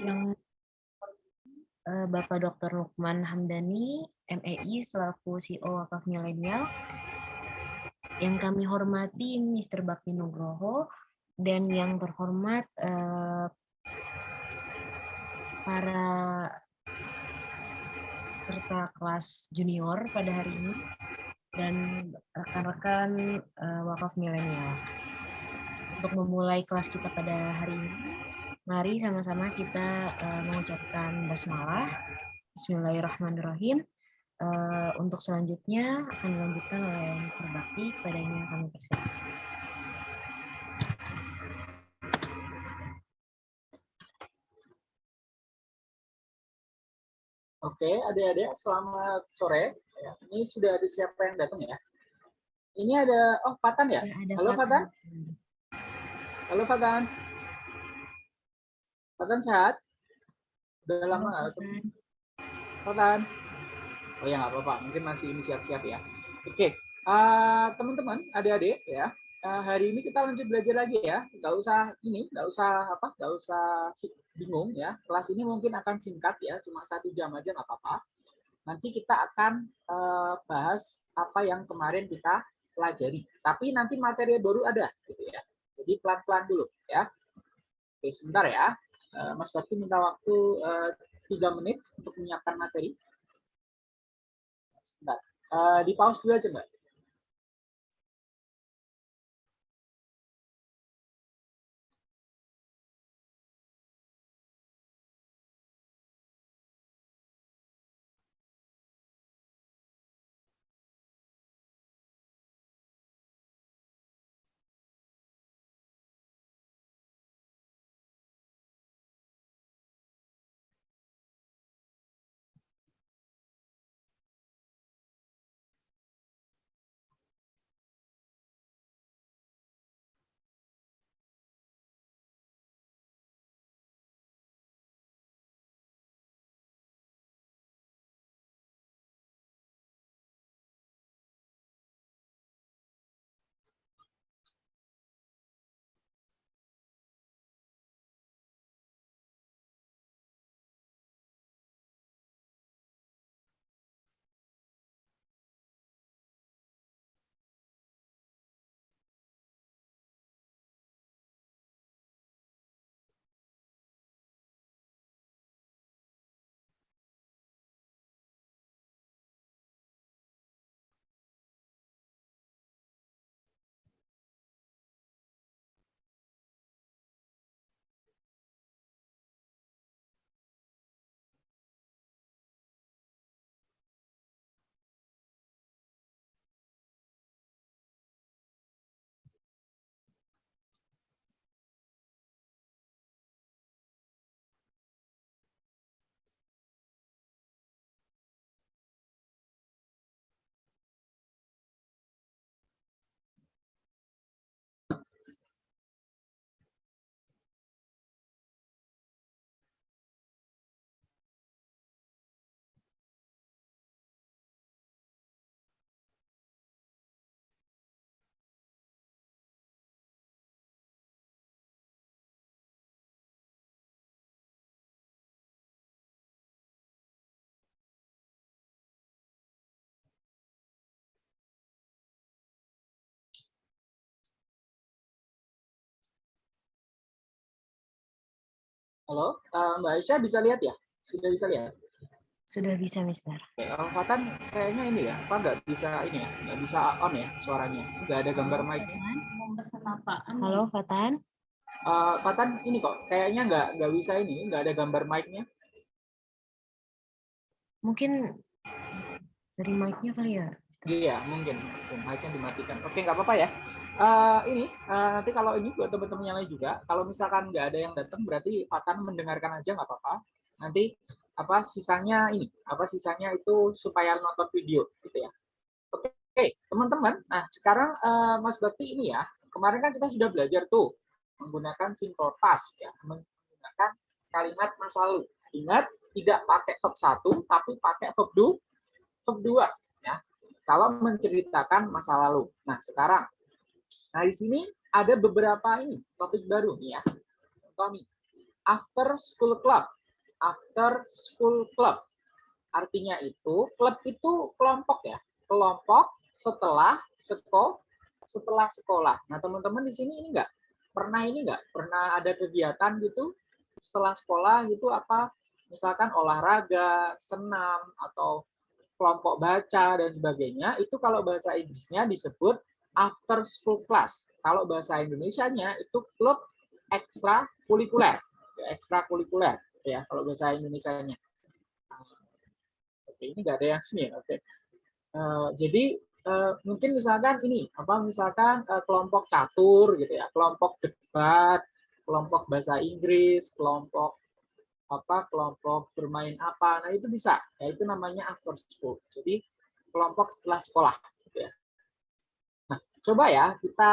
yang uh, Bapak Dr. Lukman Hamdani, MEI selaku CEO Wakaf Milenial. Yang kami hormati Mr. Bakti Nugroho dan yang terhormat uh, para peserta kelas junior pada hari ini dan rekan-rekan uh, wakaf milenial. Untuk memulai kelas kita pada hari ini, mari sama-sama kita uh, mengucapkan basmalah. Bismillahirrahmanirrahim. Uh, untuk selanjutnya akan dilanjutkan oleh Mr. Bakti, kepadanya kami persilakan. Oke, adik-adik, selamat sore. Ya, ini sudah ada siapa yang datang ya? Ini ada, oh Fatan ya? ya Halo Fatan. Halo Fatan. Fatan sehat? Udah lama nggak ketemu? Fatan. Oh ya nggak apa-apa, mungkin masih ini siap-siap ya. Oke, uh, teman-teman, adik-adik ya, uh, hari ini kita lanjut belajar lagi ya. Nggak usah ini, nggak usah apa, nggak usah bingung ya, kelas ini mungkin akan singkat ya, cuma satu jam aja nggak apa-apa. Nanti kita akan uh, bahas apa yang kemarin kita pelajari. Tapi nanti materi baru ada, gitu ya. Jadi pelan-pelan dulu ya. Oke, sebentar ya. Uh, Mas Bakti minta waktu tiga uh, menit untuk menyiapkan materi. Sebentar. Uh, di pause dulu aja, Mbak. Halo, uh, Mbak Aisyah bisa lihat ya? Sudah bisa lihat? Sudah bisa, Mister. Oke, Fatan kayaknya ini ya, apa nggak bisa ini ya, nggak bisa on ya suaranya, nggak ada gambar mic. Halo, Fatan. Uh, Fatan ini kok, kayaknya nggak nggak bisa ini, nggak ada gambar mic-nya. Mungkin dari mic-nya kali ya? Iya, mungkin. Mic-nya dimatikan. Oke, nggak apa-apa ya. Uh, ini, uh, nanti kalau ini buat teman-teman yang lain juga, kalau misalkan nggak ada yang datang, berarti Fatan mendengarkan aja nggak apa-apa. Nanti apa sisanya ini, apa sisanya itu supaya nonton video, gitu ya. Oke, teman-teman. Nah, sekarang uh, Mas Bakti ini ya, kemarin kan kita sudah belajar tuh menggunakan simple past ya, menggunakan kalimat masa lalu. Ingat, tidak pakai verb satu, tapi pakai verb 2 kedua ya kalau menceritakan masa lalu. Nah, sekarang nah di sini ada beberapa ini topik baru nih ya. Nih. after school club. After school club. Artinya itu, klub itu kelompok ya. Kelompok setelah sekolah setelah sekolah. Nah, teman-teman di sini ini enggak pernah ini enggak pernah ada kegiatan gitu setelah sekolah gitu apa misalkan olahraga, senam atau kelompok baca dan sebagainya itu kalau bahasa Inggrisnya disebut after school class. Kalau bahasa Indonesianya itu klub ekstra kulikuler, ekstra kulikuler ya kalau bahasa Indonesianya. Oke, ini enggak ada yang ini. Oke. Uh, jadi uh, mungkin misalkan ini apa misalkan uh, kelompok catur gitu ya kelompok debat kelompok bahasa Inggris kelompok apa kelompok bermain apa. Nah itu bisa. Ya itu namanya after school. Jadi kelompok setelah sekolah gitu ya. Nah coba ya kita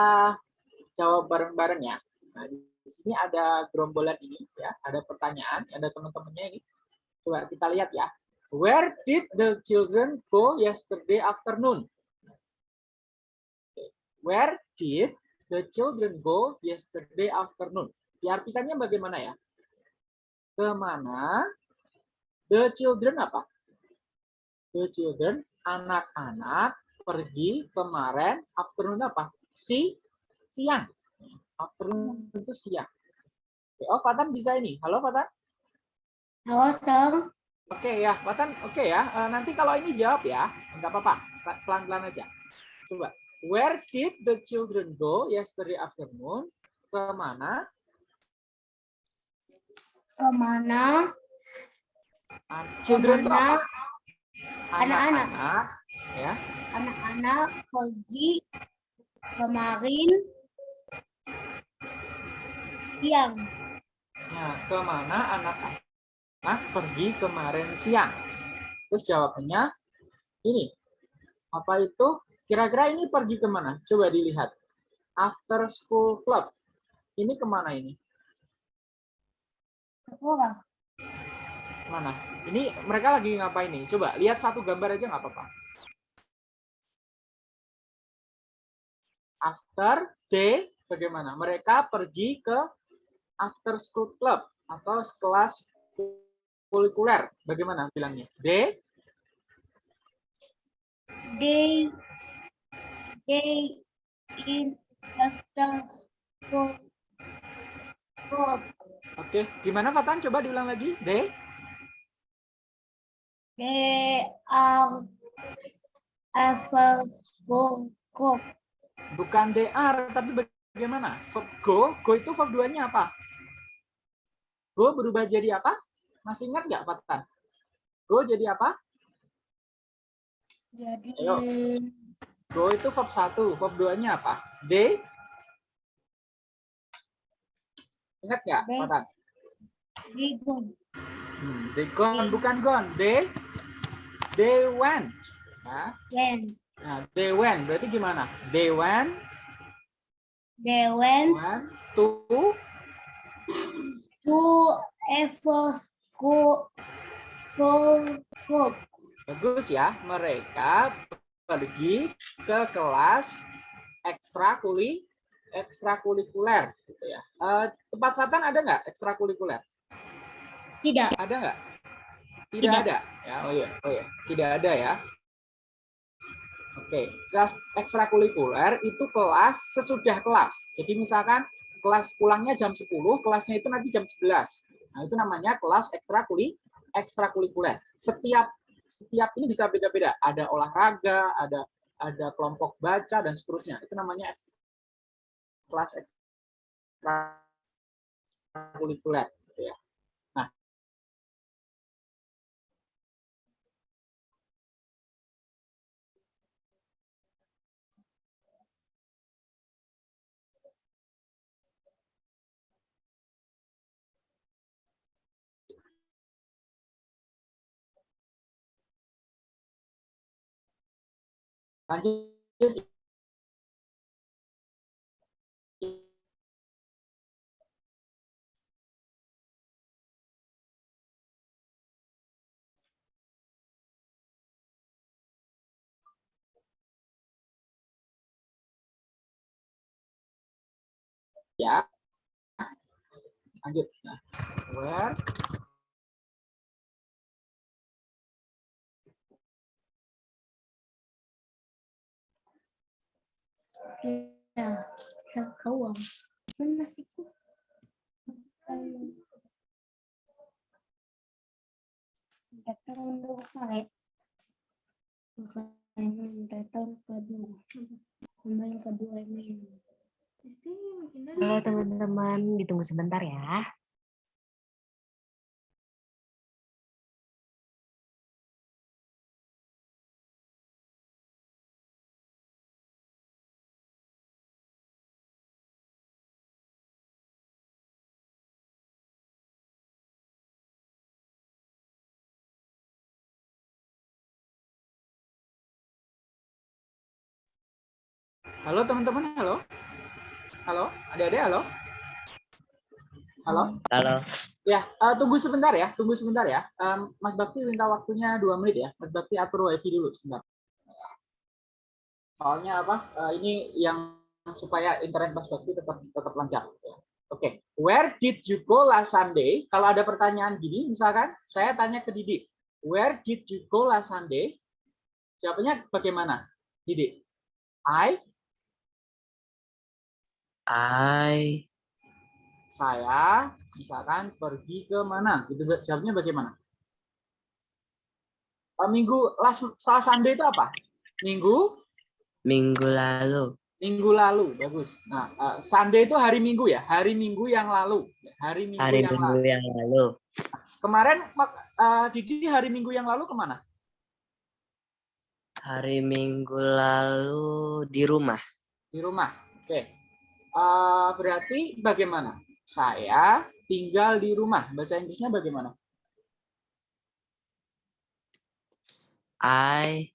jawab bareng-bareng ya. Nah di sini ada gerombolan ini ya. Ada pertanyaan ada teman-temannya ini. Coba kita lihat ya. Where did the children go yesterday afternoon? Where did the children go yesterday afternoon? Diartikannya bagaimana ya? Ke mana the children apa? The children, anak-anak pergi kemarin afternoon apa? Si siang. Afternoon itu siang. Oh, Fatan bisa ini. Halo, Fatan. Halo, Kang. Oke ya, Fatan. Oke ya. Eh, nanti kalau ini jawab ya, nggak apa-apa. Pelan-pelan aja. Coba. Where did the children go yesterday afternoon? Ke mana? Ke mana? Children Ke mana? Anak-anak. Anak-anak. Ya. Anak-anak pergi kemarin siang. Nah, ke mana anak-anak pergi kemarin siang? Terus jawabannya ini. Apa itu? Kira-kira ini pergi ke mana? Coba dilihat. After School Club. Ini ke mana ini? Sekolah. Mana? Ini mereka lagi ngapain nih? Coba lihat satu gambar aja nggak apa-apa. After day, bagaimana? Mereka pergi ke after school club atau kelas kulikuler. Bagaimana bilangnya? Day? They they in after school club. Oke, gimana Fatan? Coba diulang lagi. Are after school club. Bukan DR, tapi bagaimana? Verb go, go itu verb duanya apa? Go berubah jadi apa? Masih ingat nggak, Fatan? Go jadi apa? Jadi Ayo. Go itu verb satu, verb duanya apa? They? Ingat nggak, they go. Hmm, they gone, bukan gone. They, they went. Nah, When nah, they went. Berarti gimana? They went, they went went to to after school school club. Bagus ya, mereka pergi ke kelas ekstrakuli ekstrakurikuler gitu ya. Eh, tempat Fatan ada nggak ekstrakurikuler? Tidak. Ada nggak? Tidak, Tidak. ada. Ya, oh iya, oh iya, tidak ada ya. Oke, kelas ekstrakurikuler itu kelas sesudah kelas. Jadi misalkan kelas pulangnya jam 10, kelasnya itu nanti jam 11. Nah, itu namanya kelas ekstrakuli ekstrakurikuler. Setiap setiap ini bisa beda-beda. Ada olahraga, ada ada kelompok baca dan seterusnya. Itu namanya kelas ekstrakurikuler gitu ya. Nah, lanjut ya. Lanjut. Nah, where Ya, sekawang. Mana itu? Datang kali. Bukan datang kedua. Yang kedua ini. Halo teman-teman, ditunggu sebentar ya. Halo teman-teman, halo. Halo, adik-adik, halo. Halo. Halo. Ya, eh, tunggu sebentar ya, tunggu sebentar ya. Em, Mas Bakti minta waktunya dua menit ya. Mas Bakti atur wifi dulu sebentar. Soalnya apa? eh, ini yang supaya internet Mas Bakti tetap tetap lancar. ya. Oke, where did you go last Sunday? Kalau ada pertanyaan gini, misalkan saya tanya ke Didik, where did you go last Sunday? Jawabannya bagaimana, Didik? I I saya misalkan pergi ke mana? Gitu jawabnya bagaimana? Eh, minggu last salah Sunday itu apa? Minggu? Minggu lalu. minggu lalu bagus. Nah eh, Sunday itu hari minggu ya? Hari minggu yang lalu. Hari minggu Hari yang minggu lalu yang lalu. kemarin eh, Didi hari minggu yang lalu ke mana? Hari minggu lalu di rumah. di rumah. Oke Eh, berarti bagaimana saya tinggal di rumah bahasa Inggrisnya bagaimana I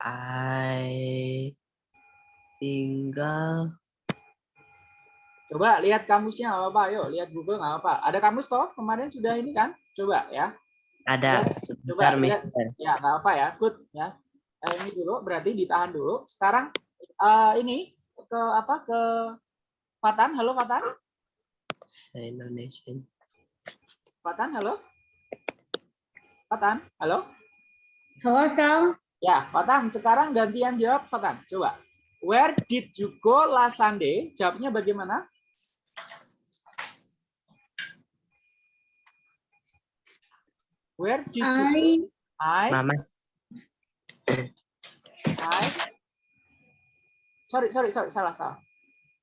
I tinggal Coba lihat kamusnya nggak apa-apa, yuk lihat Google nggak apa. Ada kamus toh kemarin sudah ini kan? Coba ya. ada Coba sebentar lihat. Mister. Ya nggak apa ya, good ya. Eh, ini dulu berarti ditahan dulu. Sekarang eh, ini ke apa ke Fatan, halo Fatan. Indonesia. Fatan, halo. Fatan, halo. Halo, Sal. Ya, Fatan, sekarang gantian jawab Fatan. Coba. Where did you go last Sunday? Jawabnya bagaimana? Where did you I I Mama, I sorry sorry sorry salah salah.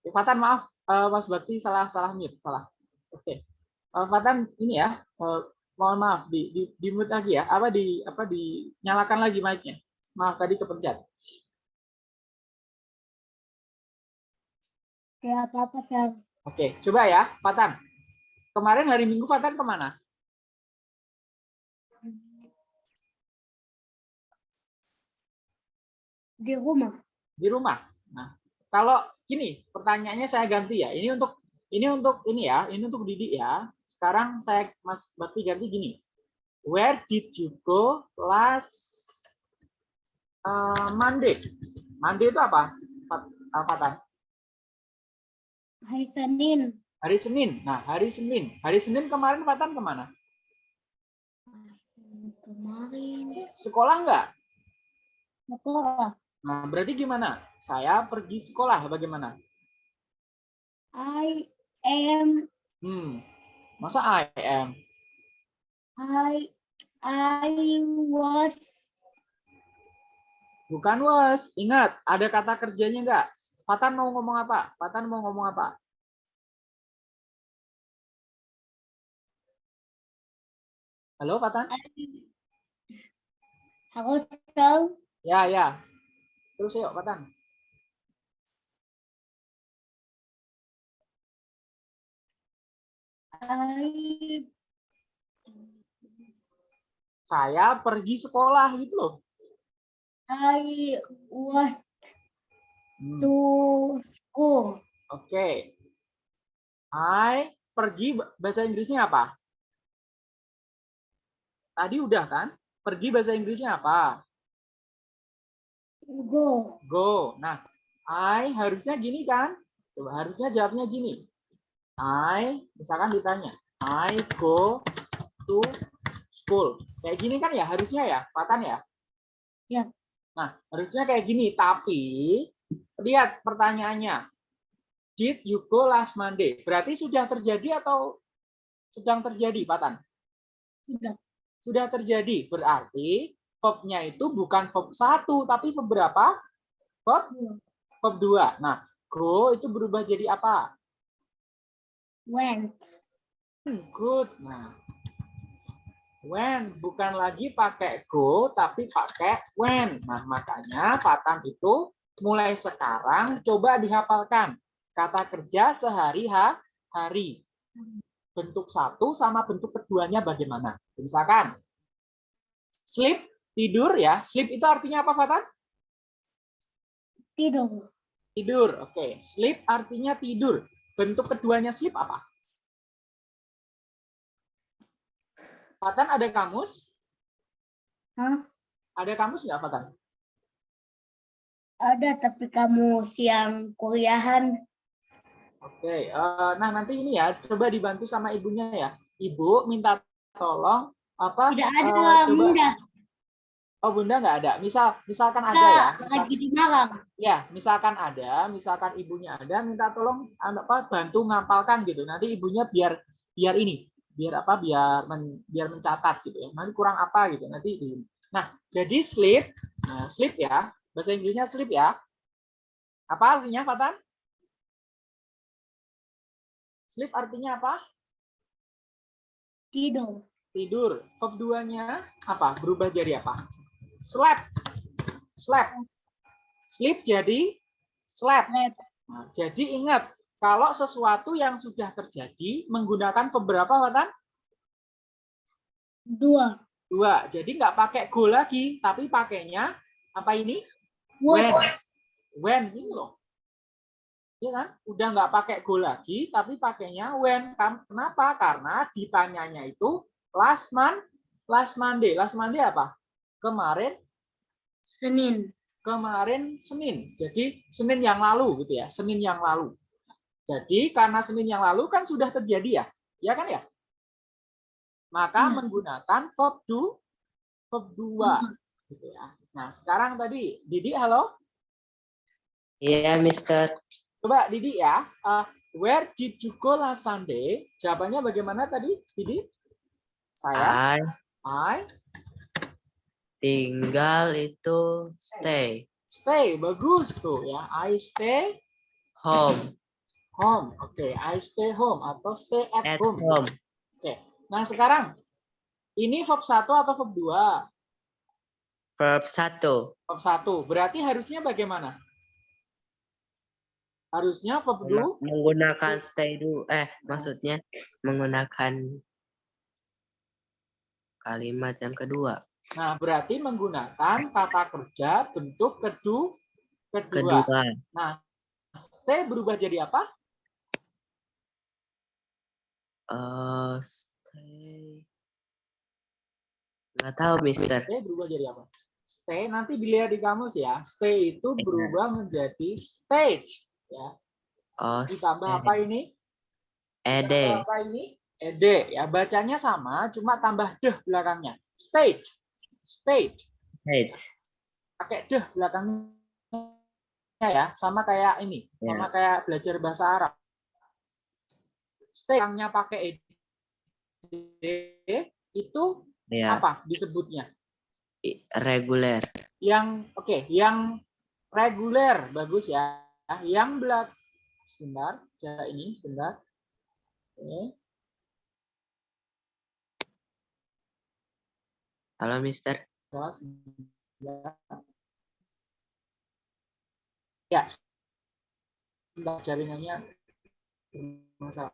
Eh, Fatan maaf Eh, Mas Bakti salah salah mute salah. Oke. Eh, Fatan ini ya mohon maaf di di, di mute lagi ya apa di apa dinyalakan lagi mic-nya. Maaf tadi kepencet. apa-apa, Sal. Oke coba ya Fatan. Kemarin hari Minggu Fatan ke mana? Di rumah. Di rumah. Nah kalau gini pertanyaannya saya ganti ya. Ini untuk ini untuk ini ya ini untuk Didik ya. Sekarang saya Mas Bakti ganti gini. Where did you go last uh, Monday? Monday itu apa? Uh, Fatan? Hari Senin. Hari Senin. Nah, hari Senin. Hari Senin kemarin Fatan ke mana? Kemarin. Sekolah nggak? Sekolah. Nah, berarti gimana? Saya pergi sekolah, bagaimana? I am Hmm, masa I am? I I was Bukan was. Ingat, ada kata kerjanya nggak? Fatan mau ngomong apa? Fatan mau ngomong apa? Halo, Fatan? Halo, Sal. Ya, ya. Terus yuk, Fatan. I Saya pergi sekolah gitu loh. I was Hmm, to school. Oke. I pergi bahasa Inggrisnya apa? Tadi udah kan? Pergi bahasa Inggrisnya apa? Go. Go. Nah, I harusnya gini kan? Coba harusnya jawabnya gini. I, misalkan ditanya, I go to school. Kayak gini kan ya harusnya ya, Patan ya? Ya. Nah, harusnya kayak gini, tapi lihat pertanyaannya. Did you go last Monday? Berarti sudah terjadi atau sedang terjadi, Patan? Sudah. Sudah terjadi. Berarti verb-nya itu bukan verb satu, tapi verb berapa? Verb Dua. verb dua. Nah, go itu berubah jadi apa? Went. Good. Nah, when bukan lagi pakai go tapi pakai when. Nah, makanya Fatan itu mulai sekarang coba dihafalkan kata kerja sehari-hari. Bentuk satu sama bentuk keduanya bagaimana? Misalkan sleep tidur ya. Sleep itu artinya apa, Fatan? Tidur. Tidur. Oke, sleep artinya tidur. Bentuk keduanya sleep apa? Fatan ada kamus? Hah? Ada kamus nggak, Fatan? Ada tapi kamu siang kuliahan. Oke, eh, nah nanti ini ya, coba dibantu sama ibunya ya. Ibu minta tolong apa? Tidak eh, ada coba- bunda. Oh, bunda nggak ada. Misal, misalkan ada Kita ya. Misal- lagi di Malang. ya, misalkan ada, misalkan ibunya ada, minta tolong apa bantu ngapalkan gitu. Nanti ibunya biar biar ini, biar apa? Biar men- biar mencatat gitu ya. Nanti kurang apa gitu. Nanti di Nah, jadi sleep, nah, sleep ya. Bahasa Inggrisnya sleep ya. Apa artinya, Fatan? Sleep artinya apa? Tidur. Tidur. Verb duanya apa? Berubah jadi apa? Slept. Slept. Sleep jadi. Nah, jadi ingat, kalau sesuatu yang sudah terjadi menggunakan beberapa Fatan? Dua. Dua. Jadi nggak pakai go lagi, tapi pakainya apa ini? When. When ini loh. Iya kan? Udah nggak pakai go lagi, tapi pakainya when. Kenapa? Karena ditanyanya itu last month, last Monday. Last Monday apa? Kemarin, Senin. kemarin Senin. Jadi Senin yang lalu gitu ya, Senin yang lalu. Jadi karena Senin yang lalu kan sudah terjadi ya, ya kan ya? Maka Iya. menggunakan verb do, verb dua, gitu ya. Nah sekarang tadi, Didi, halo. Iya, Mister. Coba Didi ya, uh, where did you go last Sunday? Jawabannya bagaimana tadi, Didi? Saya, I I tinggal itu stay stay, bagus tuh ya. I stay home home. Oke, I stay home atau stay at, at home. home. Oke. Nah, sekarang ini verb 1 atau verb 2? Verb satu. Verb 1. Berarti harusnya bagaimana? Harusnya verb 2 Menggunakan stay dulu. Eh, maksudnya menggunakan kalimat yang kedua. Nah, berarti menggunakan kata kerja bentuk kedu kedua. Kedua. Nah, stay berubah jadi apa? eh stay. Nggak tahu, Mister. Stay berubah jadi apa? Stay nanti dilihat di kamus ya. Stay itu berubah menjadi stage ya. Oh, Ditambah stay. apa ini? Ed. Ditambah apa ini? Ed ya. Bacanya sama cuma tambah deh belakangnya. Stage. Stage. Stay. pakai deh belakangnya ya sama kayak ini sama kayak belajar bahasa Arab. Stangnya pakai ed itu Ya, apa disebutnya? Reguler. yang oke yang reguler bagus ya. Yang belak sebentar cara ini sebentar. Oke Halo, Mister. ya jaringannya bermasalah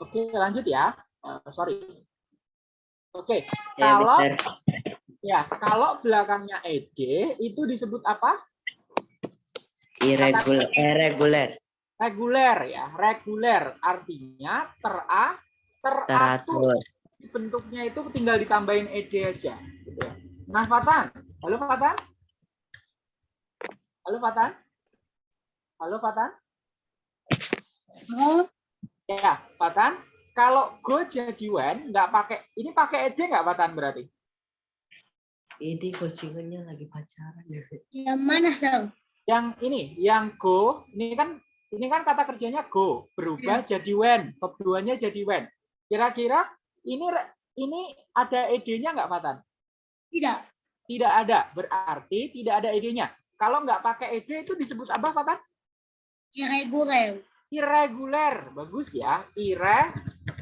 Oke, lanjut ya. Eh, sorry. Oke, Ya, kalau Mister. ya kalau belakangnya ed itu disebut apa? Irregular. Reguler. Reguler ya. Reguler artinya tera teratur. Teratur. bentuknya itu tinggal ditambahin ed aja. Gitu ya. Nah, Fatan. Halo, Fatan. Halo, Fatan. Halo, Fatan. Oh, Ya, Fatan. Kalau go jadi when, nggak pakai, ini pakai ed nggak Fatan berarti? Ini coachingannya lagi pacaran. yang mana Sam? Yang ini, yang go, ini kan ini kan kata kerjanya go, berubah jadi when, verb duanya jadi when. Kira-kira ini ini ada ed-nya nggak Fatan? Tidak. Tidak ada, berarti tidak ada ed-nya. Kalau nggak pakai ed itu disebut apa Fatan? Irregular. Irregular, bagus ya. Ire,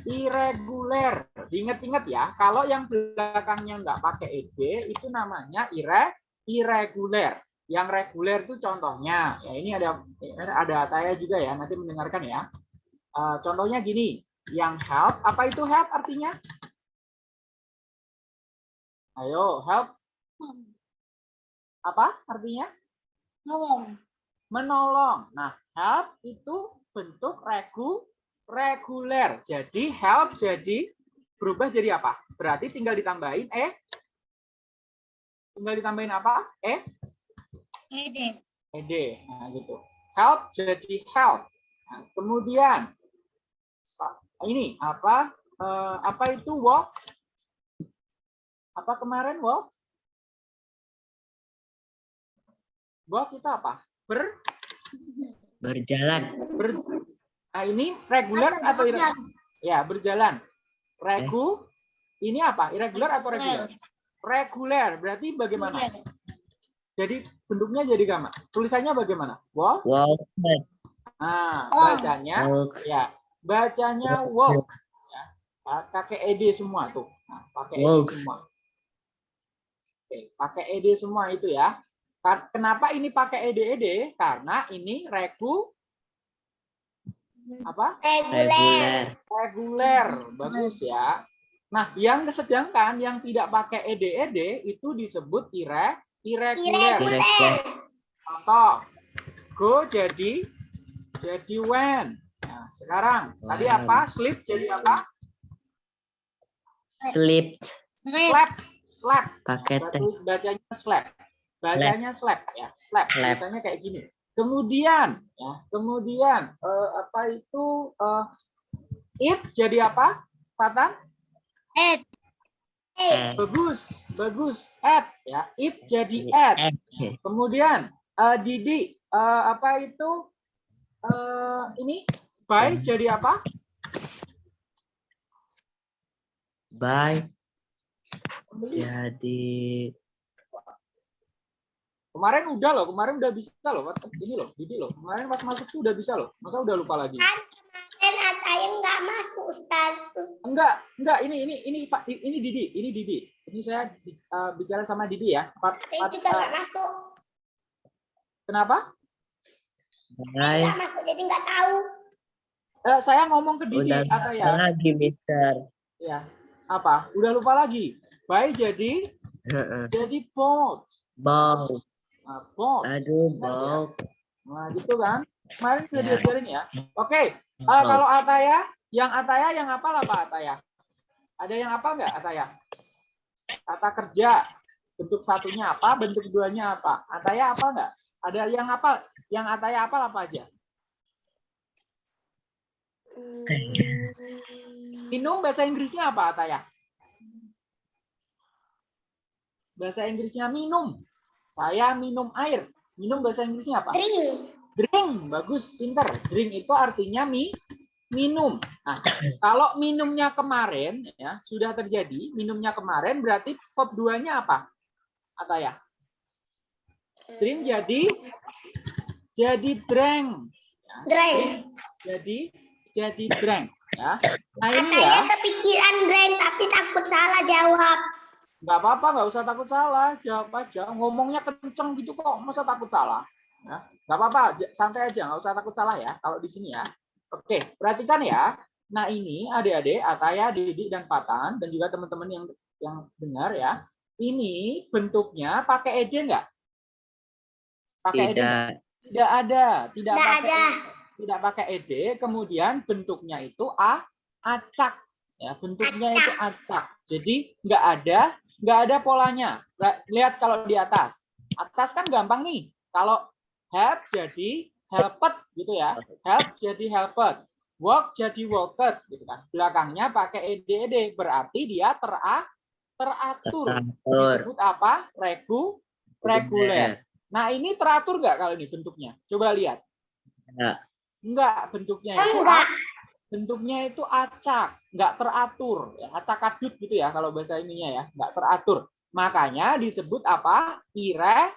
irregular. Diingat-ingat ya, kalau yang belakangnya nggak pakai ed itu namanya ire, irregular. Yang reguler itu contohnya, ya ini ada ada Ataya juga ya, nanti mendengarkan ya. Eh, contohnya gini, yang help, apa itu help artinya? Ayo, help apa artinya? Tolong. menolong. Nah, help itu bentuk regu reguler. Jadi help jadi berubah jadi apa? Berarti tinggal ditambahin eh tinggal ditambahin apa? Eh Ede. ed. Nah, gitu. Help jadi help. Nah, kemudian ini apa? Eh, apa itu walk? Apa kemarin walk? Walk itu apa? Ber Berjalan. ber nah ini reguler atau irregular? Ya, berjalan. Regu ini apa? Irregular atau reguler? Reguler. Berarti bagaimana? Jadi bentuknya jadi gamma. Tulisannya bagaimana? Walk. Walk. Nah, Oh. bacanya Walk. ya. Bacanya walk. Ya. Pakai ed semua tuh. Nah, pakai ed Walk. semua. Oke, pakai ed semua itu ya. Kenapa ini pakai ed-ed? Karena ini regu apa? Reguler. reguler bagus ya nah yang sedangkan yang tidak pakai ed ed itu disebut ire irregular. Irregular. contoh. Go jadi jadi when. Nah sekarang. Tadi When. apa? Sleep jadi apa? Sleep. Slap. Slap. Pakai bacanya slap. Bacanya slap. Ya slap. Slap. biasanya kayak gini. Kemudian ya kemudian eh, apa itu eh, it jadi apa Fatan? Ed. Eh, Bagus, bagus. Add ya. It jadi add. eh. Kemudian eh, Didi eh, apa itu eh, ini by jadi apa? Bye. Jadi Kemarin udah loh, kemarin udah bisa loh. Ini loh, Didi loh. Kemarin pas masuk tuh udah bisa loh. Masa udah lupa lagi? Dan Ataya nggak masuk Ustaz. Enggak, enggak. Ini ini ini Pak ini Didi, ini Didi. Ini saya eh, bicara sama Didi ya. Pat- pat- juga nggak masuk. kenapa? Nggak masuk jadi nggak tahu. Eh, saya ngomong ke Didi Udah atau ya? lagi, Mister. Ya. Apa? Udah lupa lagi. By jadi Heeh. jadi bold. Ball. Bold. Aduh, ball. Nah, gitu kan. Kemarin sudah Ya. diajarin ya. Oke, eh, Ball. kalau Ataya, yang Ataya yang apa Ataya? Ada yang hafal nggak Ataya? Kata kerja, bentuk satunya apa, bentuk duanya apa? Ataya apa nggak? Ada yang hafal? Yang Ataya apa aja? Minum bahasa Inggrisnya apa Ataya? Bahasa Inggrisnya minum. Saya minum air. Minum bahasa Inggrisnya apa? Drink. Drink, bagus, pinter. Drink itu artinya mi, minum. Nah, kalau minumnya kemarin ya sudah terjadi, minumnya kemarin berarti verb duanya apa? Ataya. Drink jadi jadi drank. Ya, Drank. Jadi jadi drank ya. Nah, ini Ataya ya. kepikiran drink tapi takut salah jawab. nggak apa-apa, nggak usah takut salah, jawab aja. Ngomongnya kenceng gitu kok, masa takut salah? Nggak apa-apa, santai aja, nggak usah takut salah ya. Kalau di sini ya, oke, perhatikan ya. Nah ini adik-adik, Ataya, Didi, dan Patan, dan juga teman-teman yang yang dengar ya. Ini bentuknya pakai ed nggak? Pakai ed? Tidak. Tidak ada, tidak Nggak pakai ada. tidak pakai ed. Kemudian bentuknya itu a acak. Ya, bentuknya itu acak. Jadi nggak ada nggak ada polanya. Lihat kalau di atas. Atas kan gampang nih. Kalau help jadi helped gitu ya. Help jadi helped. Walk jadi walked gitu kan. Belakangnya pakai ed ed berarti dia tera teratur. Disebut apa? Regu reguler. Nah, ini teratur nggak kalau ini bentuknya? Coba lihat. Enggak. Enggak, bentuknya itu Enggak. bentuknya itu acak, enggak teratur, ya, acak kadut gitu ya kalau bahasa ininya ya, enggak teratur. Makanya disebut apa? Ire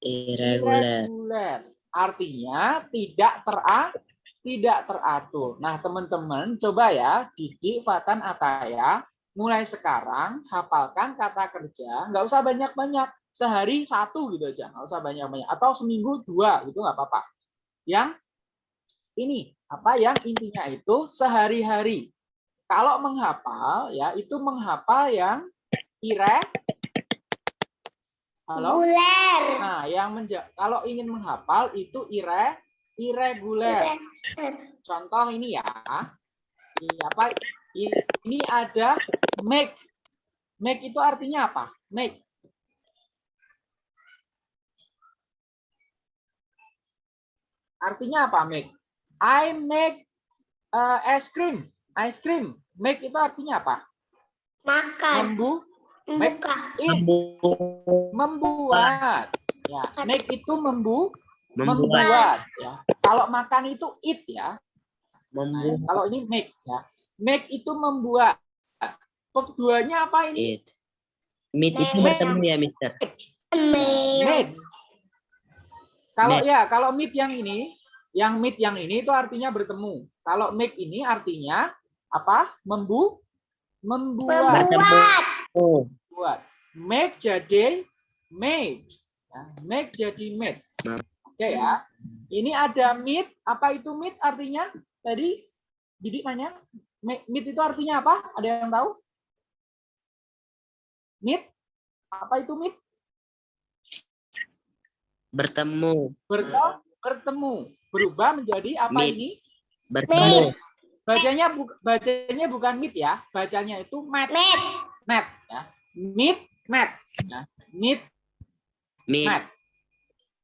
Irregular. Artinya tidak tera tidak teratur. Nah, teman-teman coba ya didik Fatan Ataya mulai sekarang hafalkan kata kerja, nggak usah banyak-banyak, sehari satu gitu aja, nggak usah banyak-banyak, atau seminggu dua gitu nggak apa-apa. Yang ini apa yang intinya itu sehari-hari. Kalau menghafal ya itu menghafal yang ire Halo? Buler. Nah, yang menja kalau ingin menghafal itu ire irregular. Contoh ini ya. Ini apa? Ini ada make. Make itu artinya apa? Make. Artinya apa make? I make uh, ice cream. Ice cream. Make itu artinya apa? Makan. Membu, Buka. it, membuat. Ya, make itu membu, Membuat. membuat. Ya. Kalau makan itu eat ya. Nah, Membuat. kalau ini make ya. Make itu membuat. Keduanya apa ini? It. Meet itu Make. bertemu ya, Mister. Meet. Kalau Meet. ya, kalau meet yang ini, yang meet yang ini itu artinya bertemu. Kalau make ini artinya apa? Membu, membuat. Membuat. Oh, Buat. Make jadi made. Ya, make jadi made. Nah. Oke ya. Ini ada meet. Apa itu meet artinya? Tadi Didik nanya. me- Meet itu artinya apa? Ada yang tahu? Meet? Apa itu meet? bertemu. Bertemu. Bertemu. Berubah menjadi apa Meet. ini? Bertemu. Bacanya bu- bacanya bukan meet ya. Bacanya itu met. Met. Met. Meet. Met. Ya. Meet. Meet. Met.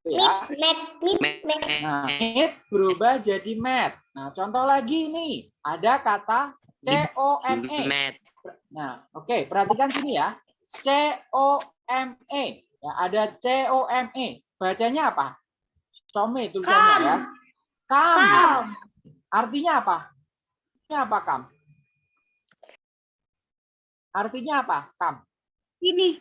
Itu Mit. Ya. Met. Mit. Met. Met. Nah, meet berubah jadi met. Nah, contoh lagi nih, ada kata C O M E. Met. Nah, oke, perhatikan sini ya. C O M E. Ya, ada C O M E. Bacanya apa? Some tulisannya ya. Kam. Kam. Artinya apa? Artinya apa kam? Artinya apa? Kam. Ini.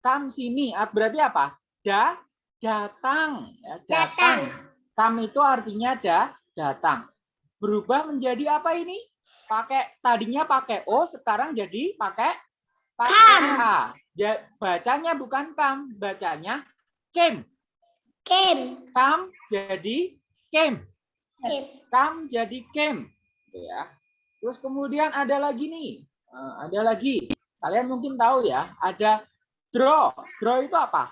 Kam sini. Berarti apa? Da, datang. Ya, datang. Datang. Kam itu artinya da, datang. Berubah menjadi apa ini? Pakai tadinya pakai o, sekarang jadi pakai pakai Kam. a. Ja- bacanya bukan kam, bacanya came. Kem. Kam jadi came. Kem. Kam jadi came. Gitu ya. Terus kemudian ada lagi nih. Eh, ada lagi. Kalian mungkin tahu ya, ada draw. Draw itu apa?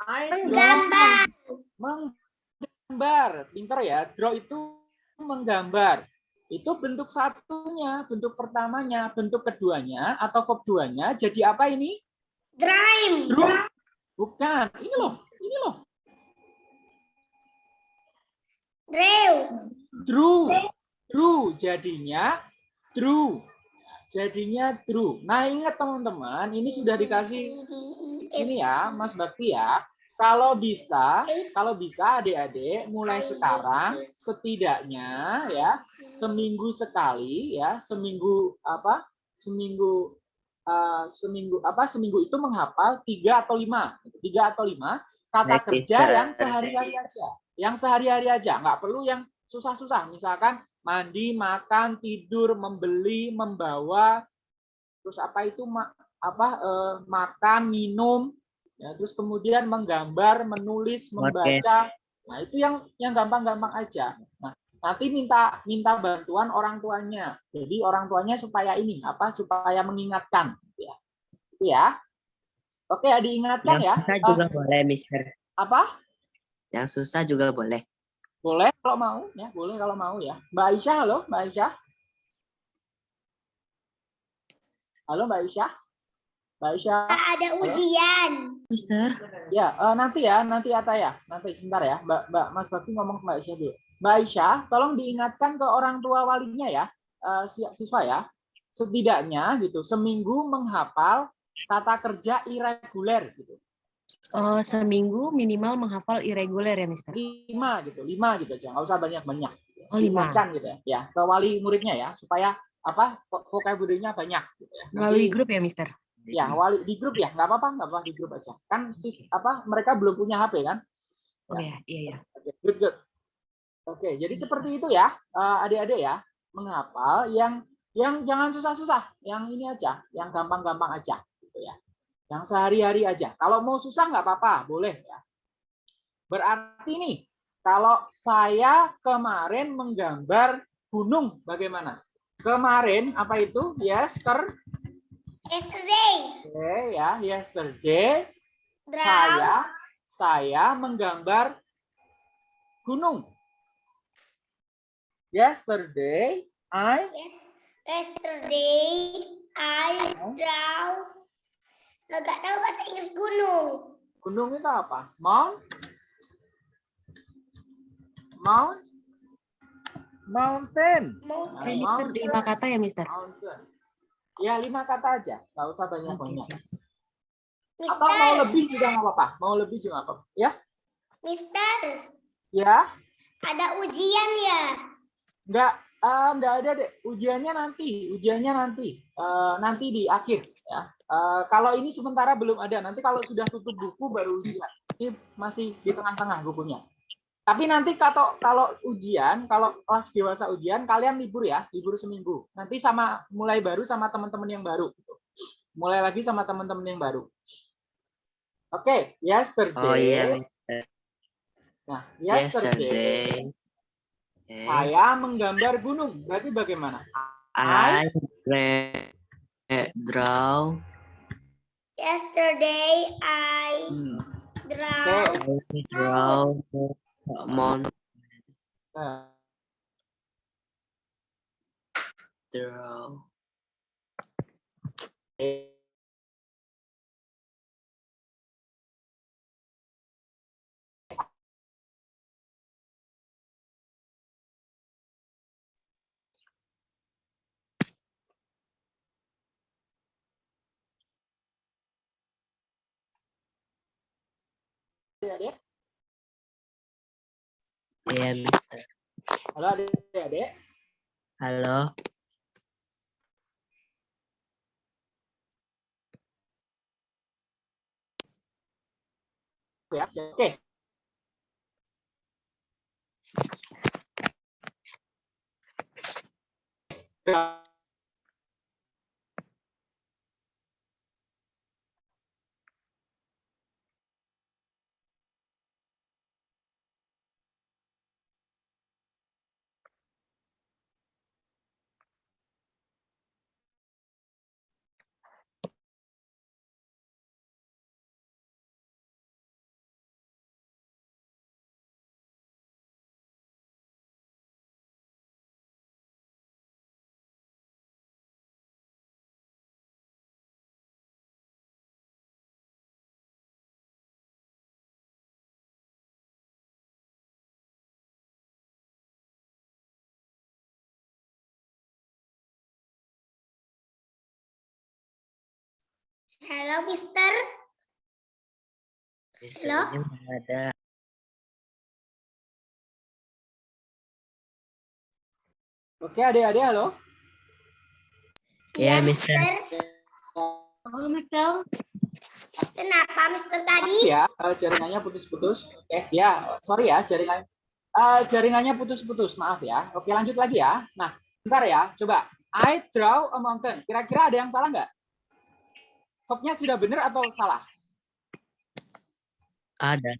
I Menggambar. menggambar. Pinter ya. Draw itu menggambar. Itu bentuk satunya, bentuk pertamanya, bentuk keduanya atau verb duanya jadi apa ini? Dream. Draw. Bukan. Ini loh, ini loh. Drew. Drew. Drew jadinya drew. Jadinya drew. Nah, ingat teman-teman, ini sudah dikasih ini ya, Mas Bakti ya. Kalau bisa, kalau bisa adik-adik mulai sekarang setidaknya ya seminggu sekali ya seminggu apa seminggu eh, seminggu apa seminggu itu menghafal tiga atau lima. Tiga atau lima kata kerja yang sehari-hari aja. Yang sehari-hari aja nggak perlu yang susah-susah. Misalkan mandi makan tidur membeli membawa. Terus apa itu ma- apa eh, makan minum. Ya terus kemudian menggambar menulis membaca. Nah itu yang yang gampang-gampang aja. Nah nanti minta minta bantuan orang tuanya. Jadi orang tuanya supaya ini apa supaya mengingatkan. Gitu ya. Itu ya. Oke diingatkan ya Yang susah Eh, juga boleh, Mister. apa? Yang susah juga boleh. Boleh kalau mau ya, boleh kalau mau ya. Mbak Aisyah, halo, Mbak Aisyah. Halo Mbak Aisyah. Mbak Aisyah. Ada ujian. Mister. Ya, eh, nanti ya, nanti Ata ya. Nanti sebentar ya. Mbak, Mbak Mas Bakti ngomong ke Mbak Aisyah dulu. Mbak Aisyah, tolong diingatkan ke orang tua walinya ya, eh, si- siswa ya. Setidaknya gitu, seminggu menghafal tata kerja irreguler gitu. Oh, seminggu minimal menghafal irreguler ya, Mister? Lima gitu, lima gitu aja. Nggak usah banyak-banyak. gitu. Oh, lima. Diingatkan gitu ya. Ya, ke wali muridnya ya, supaya apa vo- vocabulary-nya banyak gitu ya. Melalui Nanti- grup ya, Mister? Ya, wali di grup ya, nggak apa-apa, nggak apa-apa di grup aja. Kan sis, apa mereka belum punya HP kan? Oh ya, iya ya. Oke, good, good. Oke, jadi seperti itu ya, eh, adik-adik ya, menghafal yang yang jangan susah-susah, yang ini aja, yang gampang-gampang aja, gitu ya. Yang sehari-hari aja. Kalau mau susah nggak apa-apa, boleh ya. Berarti nih, kalau saya kemarin menggambar gunung, bagaimana? Kemarin apa itu? Yester, Yesterday. oke ya, yesterday Draw. saya saya menggambar gunung. Yesterday I Yesterday I draw. Nggak tahu bahasa Inggris gunung. gunung itu apa? Mount Mount Mountain. Mau Nah, mountain. lima kata ya, Mister? Mountain. Ya lima kata aja, nggak usah banyak-banyak. siap. Atau mau Mister, lebih juga nggak apa-apa. Mau lebih juga nggak apa-apa. Ya, Mister, ya, ada ujian ya? nggak eh, nggak ada deh. Ujiannya nanti, ujiannya nanti, Eh, nanti di akhir. Ya, Eh, kalau ini sementara belum ada. Nanti kalau sudah tutup buku baru ujian. Ini masih di tengah-tengah bukunya. Tapi nanti kalau kalau ujian, kalau kelas dewasa ujian, kalian libur ya, libur seminggu. Nanti sama mulai baru sama teman-teman yang baru. Mulai lagi sama teman-teman yang baru. Oke, yesterday. Oh iya, Mister. Nah, yesterday, Yesterday. Okay. saya menggambar gunung. Berarti bagaimana? I dra- draw Yesterday I Hmm. draw. Oke. I draw adik-adik. Iya, Mister. Halo adik-adik. Halo. Ya, oke. Halo, Mister. Ada. Oke, adik-adik, halo. Iya, Mister. Oh, Mister. Kenapa, Mister tadi? Ya, jaringannya putus-putus. Oke, ya, sorry ya, jaringan eh, jaringannya putus-putus. Maaf ya. Oke, lanjut lagi ya. Nah, bentar ya. Coba. I draw a mountain. Kira-kira ada yang salah nggak? Verbnya sudah benar atau salah? Ada.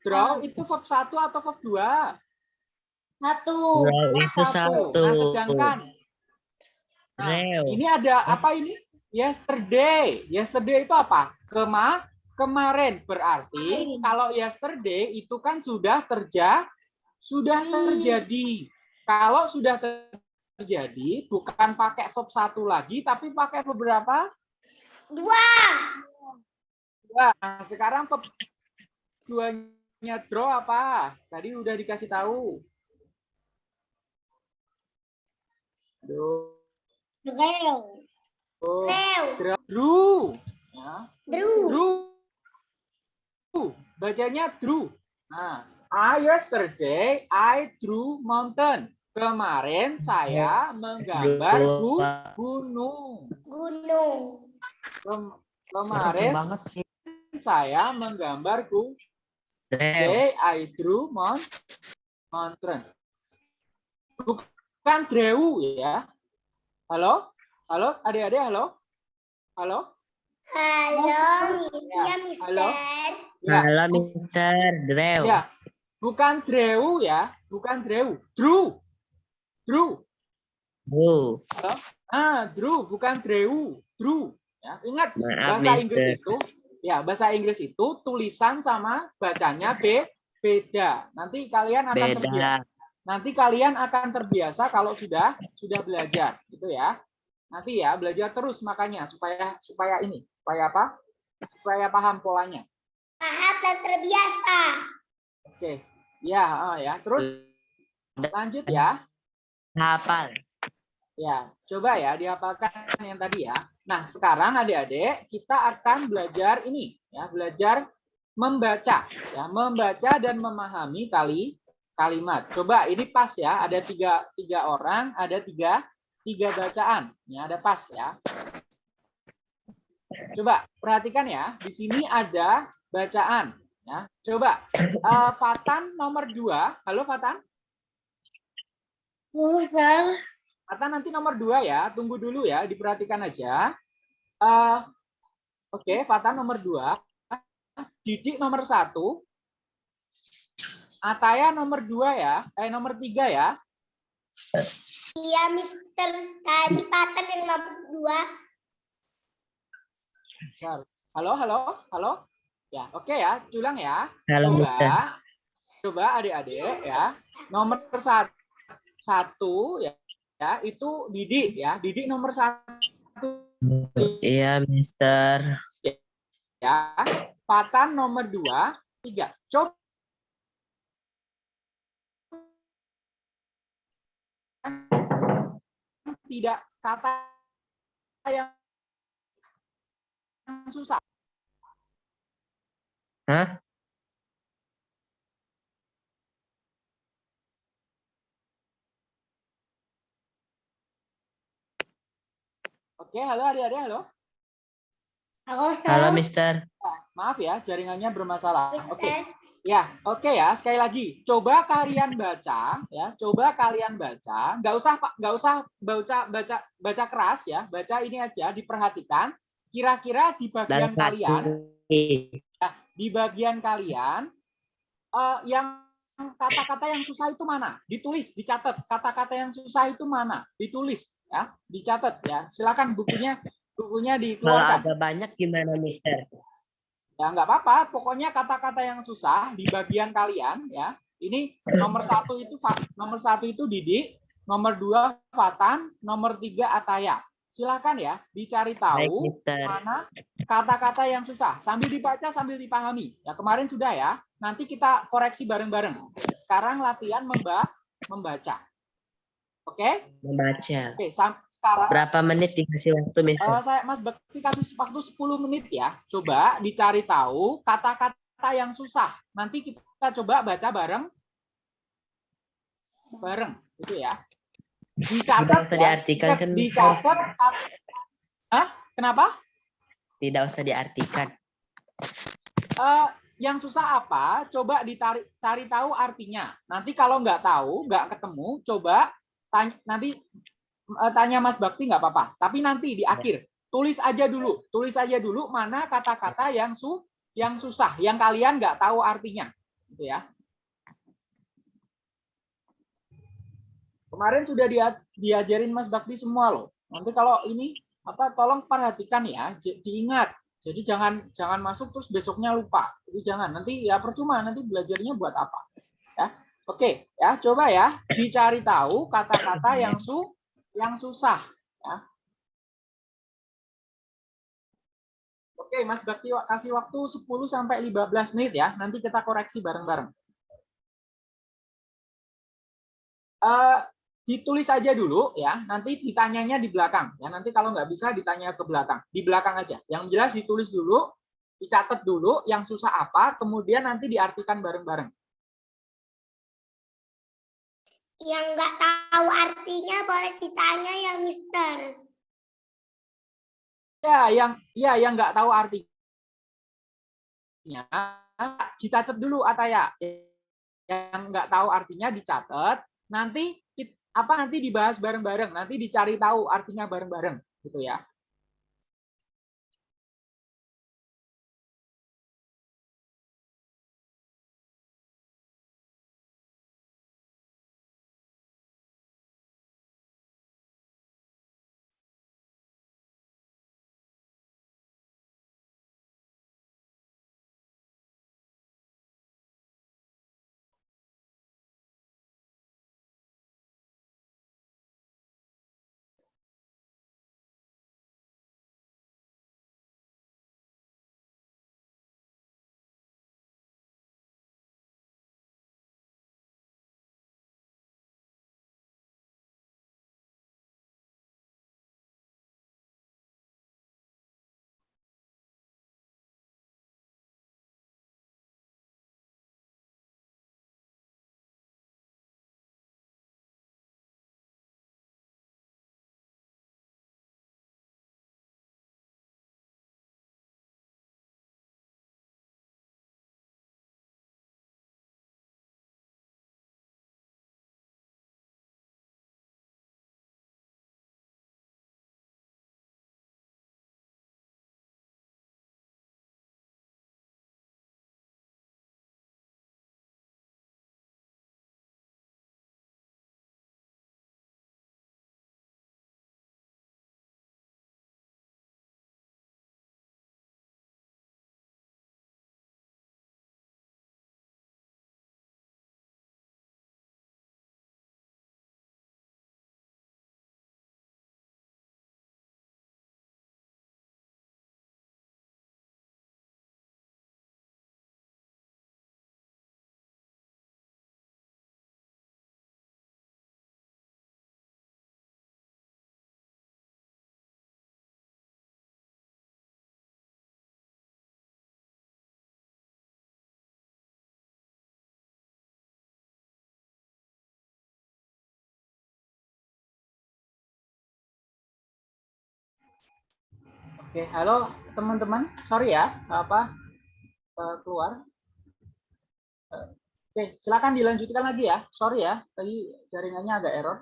Draw itu verb 1 atau verb 2? Satu. Draw itu satu. Nah, sedangkan Nah, Draw. ini ada apa ini? Yesterday. Yesterday itu apa? Kema kemarin. Berarti kalau yesterday itu kan sudah terja Sudah terjadi. Kalau sudah terjadi, bukan pakai verb satu lagi, tapi pakai verb berapa? Dua. Dua. Sekarang duanya draw apa? Tadi udah dikasih tahu. Aduh. Drew. Oh, draw. Drew. Ya. Drew. Drew. Bacanya drew. Nah, I yesterday I drew mountain. Kemarin saya menggambar gu- gunung. Gunung. Kemarin banget sih. saya menggambar gunung. Drew. Today I drew mount mountain. Bukan drew ya. Halo? Halo, adik-adik, halo? Halo? Halo, Halo? Mister. Ya. Halo Mister Drew. Ya, bukan drew ya, bukan drew, drew, drew. Drew. Ah, drew, bukan drew, drew. Ya, ingat Maaf bahasa Inggris Mister. itu, ya bahasa Inggris itu tulisan sama bacanya b beda. Nanti kalian akan terbiasa. Beda. Nanti kalian akan terbiasa kalau sudah sudah belajar, gitu ya. Nanti ya belajar terus makanya supaya supaya ini, supaya apa? Supaya paham polanya. Paham dan terbiasa. Oke, ya, ah, ya. Terus lanjut ya. Hafal. Ya, coba ya dihafalkan yang tadi ya. Nah, sekarang adik-adik kita akan belajar ini ya, belajar membaca ya, membaca dan memahami kali kalimat. Coba ini pas ya, ada tiga tiga orang, ada tiga tiga bacaan. Ini ada pas ya. Coba perhatikan ya, di sini ada bacaan ya. Coba eh, Fatan nomor dua. Halo Fatan. Oh, Fatan nanti nomor dua ya, tunggu dulu ya, diperhatikan aja. Eh, Oke, Fatan nomor dua, Didik nomor satu, Ataya nomor dua ya, eh nomor tiga ya. Iya, Mister. Tadi Patan yang nomor dua. Halo, halo, halo. Ya, oke ya, ulang ya. Halo Mister. Coba, coba adik-adik ya, nomor satu, satu ya, ya, itu Didik ya, Didik nomor satu Iya Mister. ya. Patan nomor dua, tiga. Coba tidak kata yang susah. Hah? Oke, halo adik-adik, halo. Halo, Halo Sang. Mister. Maaf ya, jaringannya bermasalah. Oke. Mister. Ya, oke ya. Sekali lagi, coba kalian baca, ya. Coba kalian baca. Nggak usah, Pak. Nggak usah baca, baca, baca keras ya. Baca ini aja, diperhatikan. Kira-kira di bagian Dan kalian, kaki. di bagian kalian, eh, yang kata-kata yang susah itu mana? Ditulis, dicatat. Kata-kata yang susah itu mana? Ditulis, ya. Dicatat, ya. Silakan bukunya, bukunya Kalau dikeluarkan. agak banyak gimana Mister? Ya nggak apa-apa, pokoknya kata-kata yang susah di bagian kalian ya. Ini nomor satu itu nomor satu itu Didik, nomor dua Fatan, nomor tiga Ataya. Silakan ya dicari Baik tahu Mister. mana kata-kata yang susah sambil dibaca sambil dipahami. Ya kemarin sudah ya. Nanti kita koreksi bareng-bareng. Sekarang latihan memba membaca. Oke? Membaca. Oke, sam- sekarang Berapa menit dikasih waktu Mister? Eh, saya Mas Bakti kasih waktu 10 menit ya. Coba dicari tahu kata-kata yang susah. Nanti kita coba baca bareng. Bareng, gitu ya. Dicatat Tidak ya. diartikan kan. Dicatat. Hah? Kenapa? Tidak usah diartikan. Eh, yang susah apa? Coba ditarik cari tahu artinya. Nanti kalau nggak tahu, nggak ketemu, coba tanya, nanti eh, tanya Mas Bakti nggak apa-apa. Tapi nanti di akhir tulis aja dulu, tulis aja dulu mana kata-kata yang su yang susah, yang kalian nggak tahu artinya, gitu ya. Kemarin sudah dia, diajarin Mas Bakti semua loh. Nanti kalau ini apa tolong perhatikan ya, diingat. Jadi jangan jangan masuk terus besoknya lupa. Itu jangan. Nanti ya percuma nanti belajarnya buat apa? Oke, ya coba ya dicari tahu kata-kata yang su yang susah. Ya. Oke, Mas Bakti kasih waktu 10 sampai 15 menit ya. Nanti kita koreksi bareng-bareng. Eh, ditulis aja dulu ya. Nanti ditanyanya di belakang. Ya, nanti kalau nggak bisa ditanya ke belakang. Di belakang aja. Yang jelas ditulis dulu, dicatat dulu yang susah apa, kemudian nanti diartikan bareng-bareng. Yang nggak tahu artinya boleh ditanya ya Mister. Ya, yang ya yang nggak tahu artinya dicatat dulu Ataya. Yang nggak tahu artinya dicatat, nanti apa nanti dibahas bareng-bareng, nanti dicari tahu artinya bareng-bareng gitu ya. Oke, halo teman-teman. Sorry ya, apa eh, keluar. Oke, silakan dilanjutkan lagi ya. Sorry ya, tadi jaringannya agak error.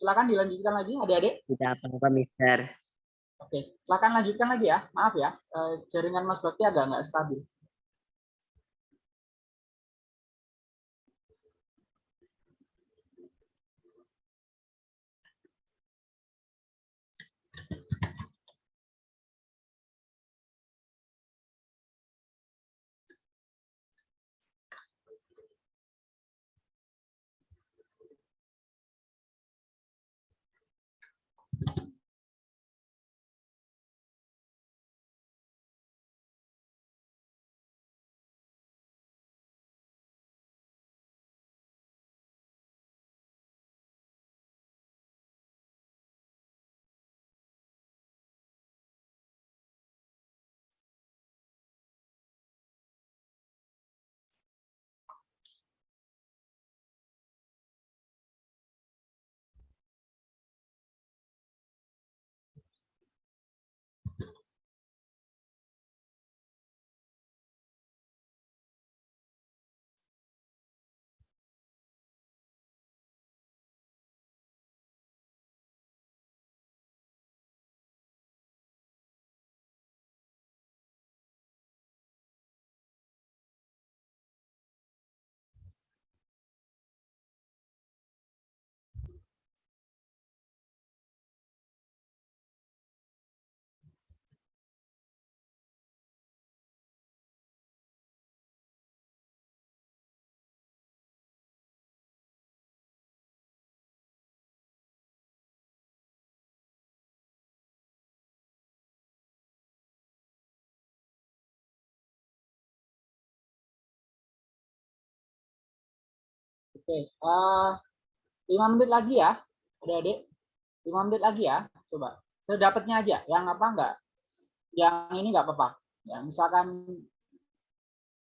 Silakan dilanjutkan lagi, adik-adik. Tidak apa-apa, Mister. Oke, silakan lanjutkan lagi ya. Maaf ya, eh, jaringan Mas Bakti agak nggak stabil. Oke, eh, lima menit lagi ya, adik-adik. Lima menit lagi ya, coba. Sedapatnya aja, yang apa enggak? Yang ini enggak apa-apa. Ya, misalkan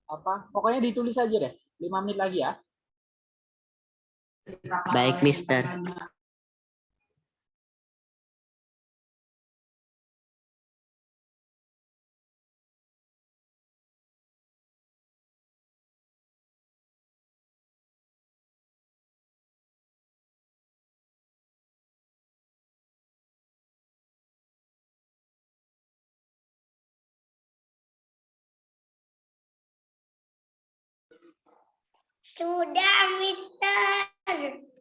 apa? Pokoknya ditulis aja deh. Lima menit lagi ya. Baik, Mister. Sudah, Mister.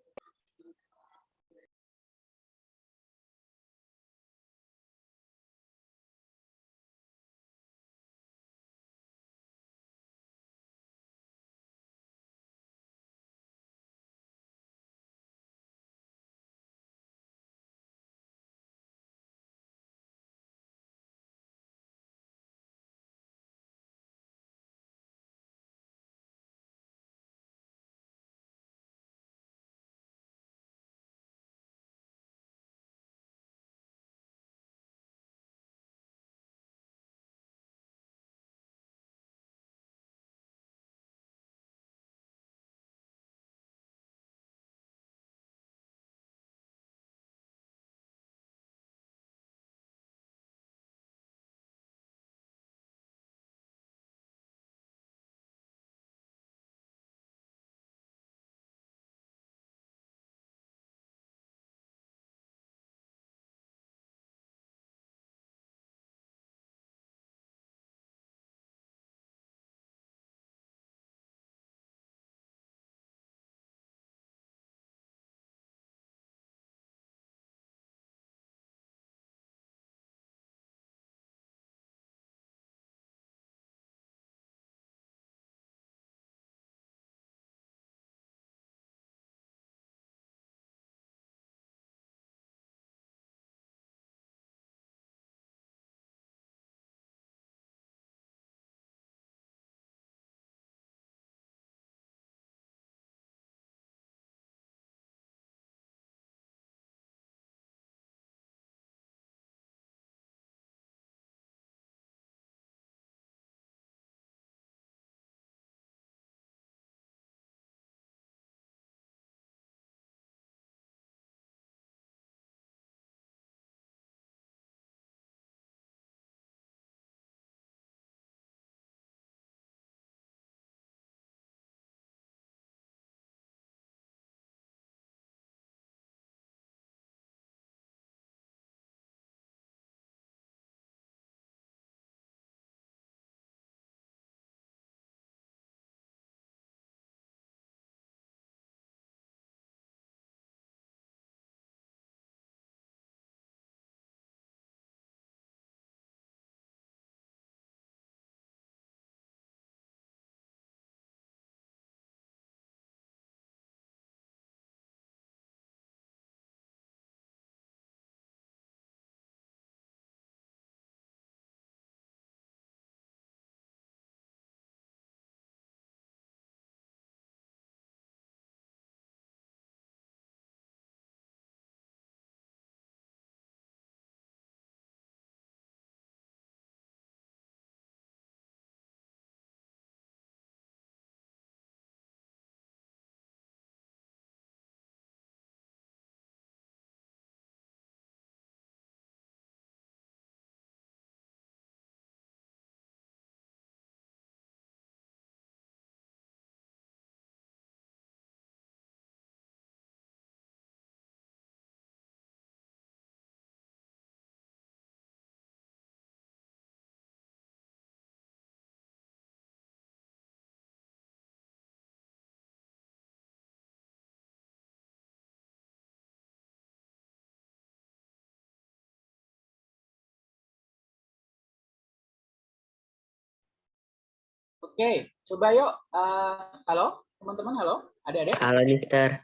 Oke, coba yuk. Eh, halo, teman-teman, halo, adik-adik. Halo, Mister.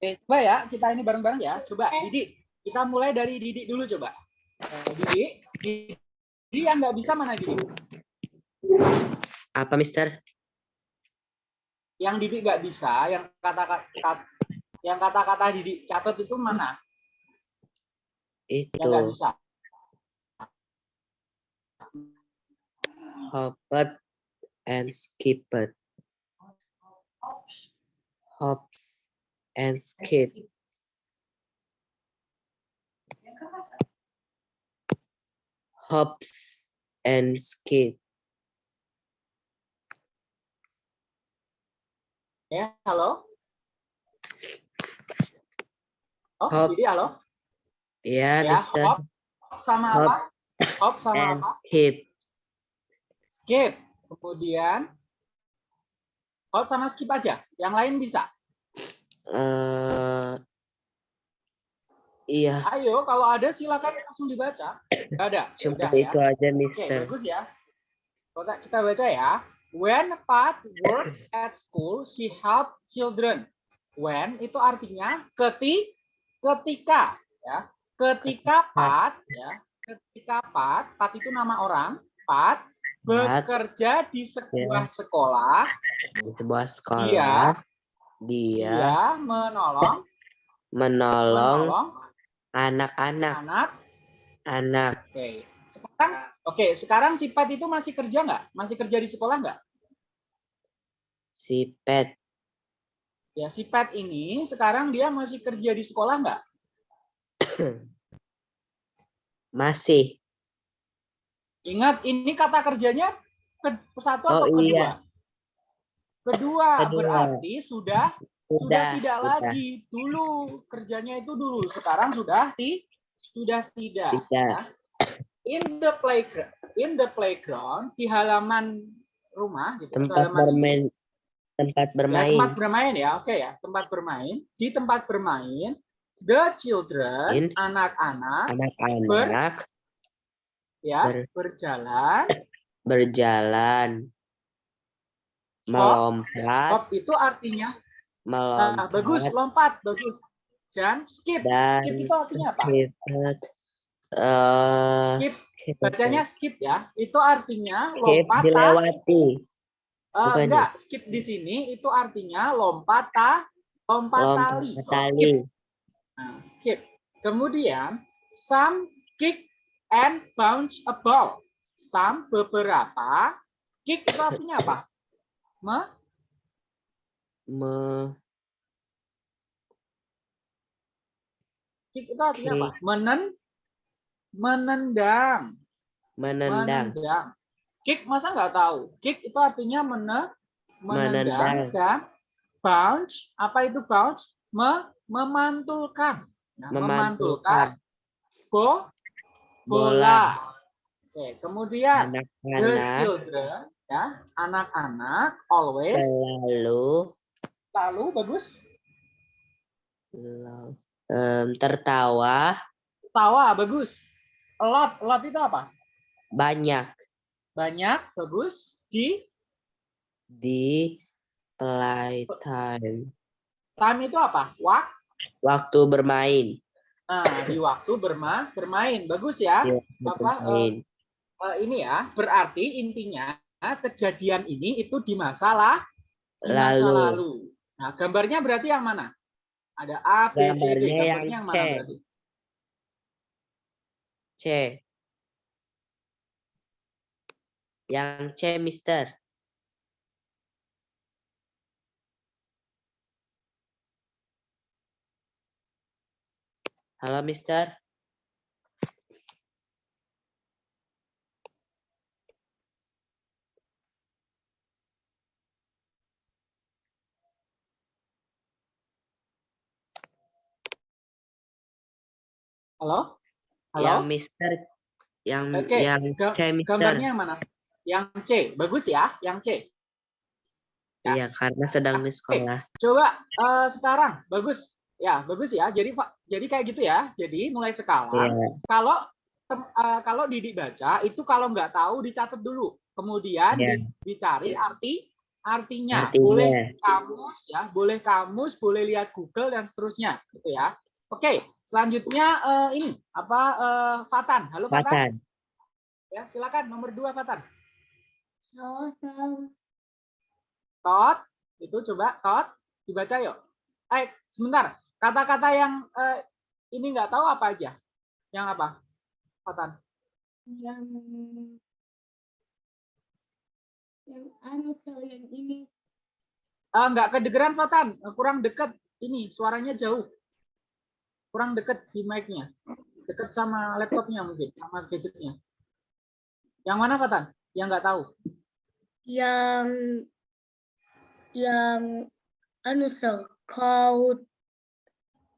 Oke, coba ya, kita ini bareng-bareng ya. Coba, Didi, kita mulai dari Didi dulu coba. Eh, Didi, Didi yang nggak bisa mana Didi? Apa, Mister? yang Didik nggak bisa, yang kata-kata yang kata-kata Didik catat itu mana? Yang nggak Itu bisa. hopped and skipped. Hops and skip. Hops and skip. Ya, halo. Oh, Hop. Didik halo. Ya, Ya, Mister. hop sama Hop. apa? Hop sama And apa? skip. Skip. Kemudian hop sama skip aja. Yang lain bisa. eh iya, Ayo, kalau ada silakan langsung dibaca. Nggak ada. cuma Udah itu ya. aja, Oke, Mister. bagus ya. Kita kita baca ya. When Pat worked at school, she helped children. When itu artinya keti ketika ya. Ketika Pat ya. Ketika Pat, Pat itu nama orang, Pat bekerja di sebuah sekolah, Di sebuah sekolah, dia dia menolong menolong menolong anak-anak, anak. anak. Oke. Sekarang oke, sekarang si Pat itu masih kerja nggak? Masih kerja di sekolah nggak? Si Pet Ya, si Pat ini sekarang dia masih kerja di sekolah nggak? masih. Ingat, ini kata kerjanya ke satu atau Oh, kedua? iya. Kedua, Kedua. berarti sudah sudah Sudah, tidak sudah. lagi. Dulu kerjanya itu dulu, sekarang sudah ti sudah tidak. Tidak. ya. In the playground, in the playground di halaman rumah gitu. Tempat halaman bermain, tempat Ya, bermain. tempat bermain ya, oke ya, tempat bermain. Di tempat bermain, the children, anak-anak Anak-anak ya ber- berjalan. berjalan, Stop. melompat, Stop itu artinya melompat, ah, bagus, lompat, bagus. Dan skip. dan skip itu artinya apa? skip. Eh, Skip. skip. Bacanya skip ya. Itu artinya skip lompat. dilewati. bukan ya? enggak, skip di sini itu artinya lompat ta, lompat, Lompat tali. Oh, tali. skip. Nah, skip. Kemudian some kick and bounce a ball. Some beberapa kick itu artinya apa? Me, Me- kick itu artinya apa? Menen, menendang. menendang, Menendang. Kick masa nggak tahu? Kick itu artinya mene, menendang, Menendang. dan bounce. Apa itu bounce? Me, memantulkan. Nah, memantulkan. Bo, bola. Oke, kemudian the anak-anak children, ya, anak-anak always selalu selalu bagus em, tertawa tawa bagus. A lot, a lot itu apa? banyak Banyak, bagus. Di di playtime time itu apa? Wak. waktu bermain Nah, di waktu berma bermain. Bagus ya. Di Apa. Eh, ini ya, berarti intinya kejadian ini itu di masalah di masa Lalu. lalu. Nah, gambarnya berarti yang mana? Ada A, B, C, D. Gambarnya yang yang mana C. berarti? C yang C Mister Halo Mister Halo? Halo? yang Mister yang Oke, yang C Mister Gambarnya yang mana? Yang C. Bagus ya, yang C. ya. Iya karena sedang di sekolah Coba eh, sekarang, bagus. Ya, bagus ya. Jadi Pak, jadi kayak gitu ya. Jadi mulai sekarang Iya. kalau tem- eh, kalau Didik baca itu kalau nggak tahu dicatat dulu. Kemudian Iya. di- dicari arti artinya. Artinya. Boleh kamus ya, boleh kamus, boleh lihat Google dan seterusnya gitu ya. Oke, selanjutnya eh, ini apa eh, Fatan. Halo Fatan. Patan Ya, silakan nomor dua Fatan. Halo. Tot, Itu coba tot dibaca yuk. Eh, sebentar. Kata-kata yang eh, ini nggak tahu apa aja? Yang apa? Fatan. Yang yang anu yang ini Eh, nggak kedengeran Fatan, kurang dekat ini suaranya jauh. Kurang dekat di mic-nya. Dekat sama laptopnya mungkin, sama gadgetnya. Yang mana Fatan? Yang nggak tahu. yang yang anu tuh kau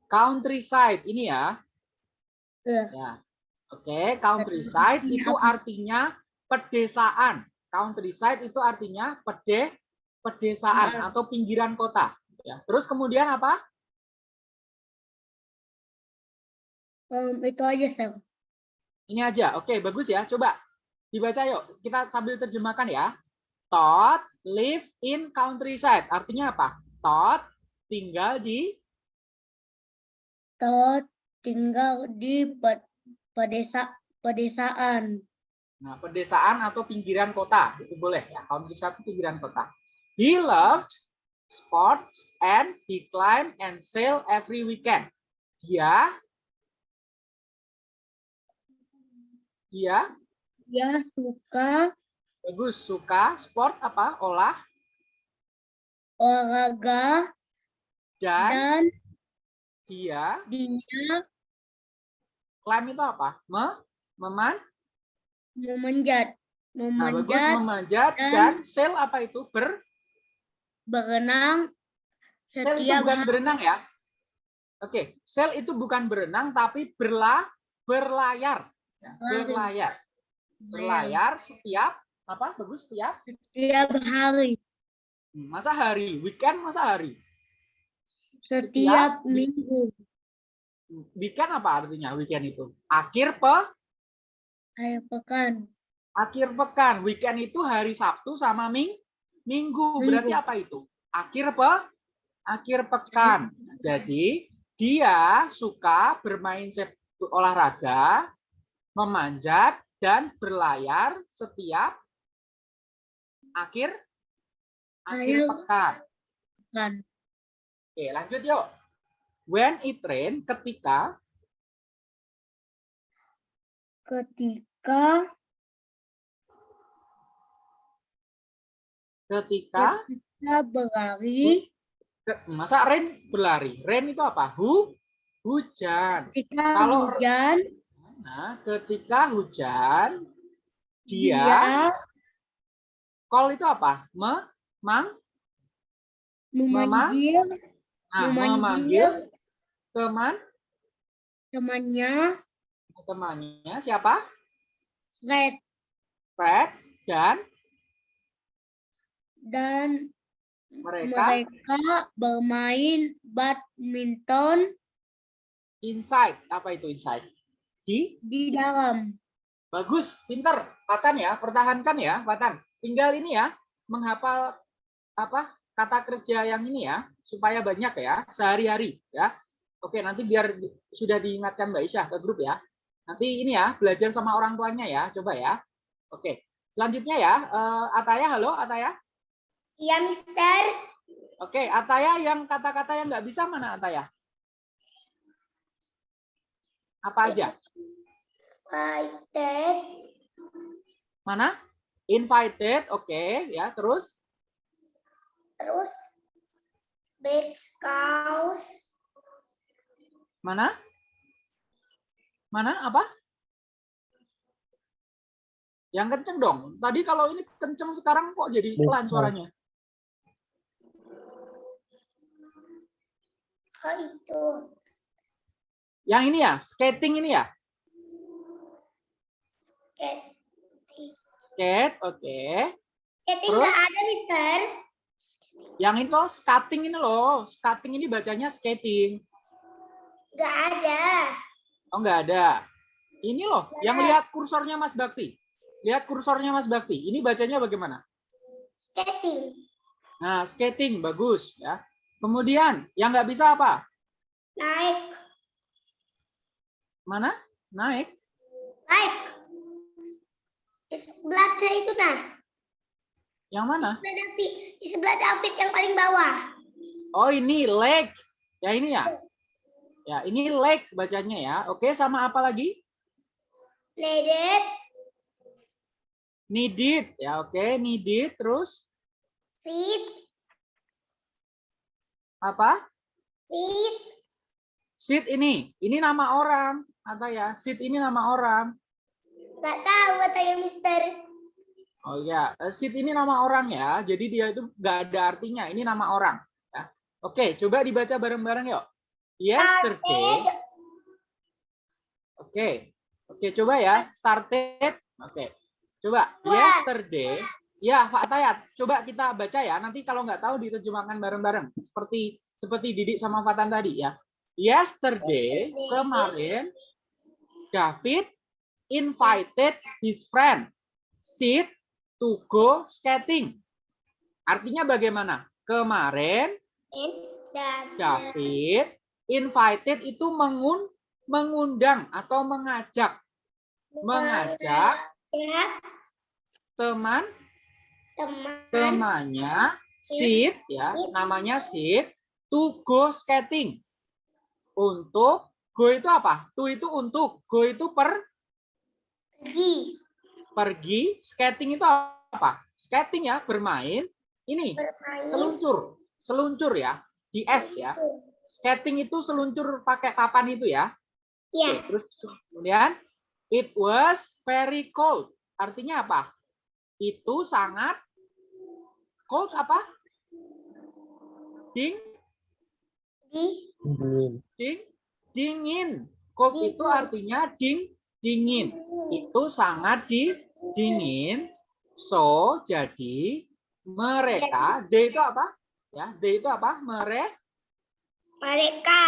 Countryside ini ya. Iya. Ya. Oke, countryside Artinya itu artinya pedesaan. Countryside itu artinya pede pedesaan Iya. atau pinggiran kota. Ya. Terus kemudian apa? em, itu aja sir. Ini aja. Oke, bagus ya. Coba dibaca yuk. Kita sambil terjemahkan ya. Todd live in countryside. Artinya apa? Todd tinggal di Todd tinggal di pe- pedesa pedesaan. nah, pedesaan atau pinggiran kota. Itu boleh ya. Countryside itu pinggiran kota. He loved sports and he climb and sail every weekend. Dia dia Dia suka bagus suka sport apa? Olah olahraga dan dan dia dia climb itu apa? Me, meman memanjat Nah, bagus memanjat memanjat dan- dan sail apa itu? Ber berenang sail itu bukan berenang ya. Oke, sail itu bukan berenang tapi berla berlayar. Ya, berlayar. Berlayar setiap apa? Bagus setiap setiap hari masa hari, weekend masa hari. Setiap minggu Weekend apa artinya weekend itu? Akhir pe akhir pekan akhir pekan. Weekend itu hari Sabtu sama ming minggu. Berarti Minggu. apa itu? Akhir pe akhir pekan. Jadi dia suka bermain olahraga, memanjat dan berlayar setiap akhir akhir pekan. kan Oke, lanjut yuk. When it rain, ketika ketika ketika kita berlari masa rain berlari. Rain itu apa? Hu hujan. ketika Kalau- hujan Nah, ketika hujan dia, dia call itu apa? Me, mang, memanggil nah, memanggil teman, temannya. Temannya siapa? Fred. Fred dan? Dan mereka? mereka bermain badminton. Inside. Apa itu inside? Di? Di dalam. Bagus, pinter, Patan ya, pertahankan ya, Patan. Tinggal ini ya, menghafal apa? Kata kerja yang ini ya, supaya banyak ya sehari-hari ya. Oke, nanti biar sudah diingatkan Mbak Isyah ke grup ya. Nanti ini ya belajar sama orang tuanya ya, coba ya. Oke, selanjutnya ya, eh, Ataya, halo Ataya. iya Mister Oke, Ataya yang kata-kata yang nggak bisa mana Ataya? Apa aja? invited Mana? Invited, oke ya. Terus terus beach house mana? Mana? Apa? Yang kenceng dong. Tadi kalau ini kenceng sekarang kok jadi pelan suaranya? oh itu Yang ini ya, skating ini ya. Ket- Skate, oke. Skating Terus? nggak ada Mister Yang itu loh, skating ini loh. Skating ini bacanya skating. nggak ada Oh, nggak ada. Ini loh, yang lihat kursornya Mas Bakti. Lihat kursornya Mas Bakti. Ini bacanya bagaimana? skating Nah, skating bagus ya. Kemudian yang nggak bisa apa? naik Mana? Naik. naik di sebelah saya itu nah Yang mana? Sebelah David, di sebelah David yang paling bawah. Oh ini leg. Ya ini ya. Ya ini leg bacanya ya. Oke sama apa lagi? Needed, Needed. Ya oke needed. Terus sit, apa? sit, Sit ini. Ini nama orang. Atau ya sit ini nama orang. nggak tahu katanya Mister. Oh ya, eh, sit ini nama orang ya. Jadi dia itu nggak ada artinya. Ini nama orang. Ya. Oke, coba dibaca bareng-bareng yuk. Yesterday. Oke. Oke, coba ya. Started. Oke. Coba. Yesterday. Ya, Pak Tayat. Coba kita baca ya. Nanti kalau nggak tahu diterjemahkan bareng-bareng. Seperti seperti Didik sama Fatan tadi ya. Yesterday, Yesterday. kemarin, David invited his friend Sid to go skating. Artinya bagaimana? Kemarin David. Invited itu mengun mengundang atau mengajak mengajak teman teman. temannya Sid ya namanya Sid to go skating untuk go itu apa? To itu untuk go itu per Pergi pergi skating itu apa? Skating ya bermain ini bermain. seluncur seluncur ya di es ya skating itu seluncur pakai papan itu ya Ya, Oke, terus kemudian it was very cold. Artinya apa? Itu sangat cold apa? Ding, di Dingin. ding, dingin. Cold itu Dingin. artinya ding, dingin. Itu sangat di dingin. So, jadi mereka, they itu apa? Ya, they itu apa? Mereka mereka.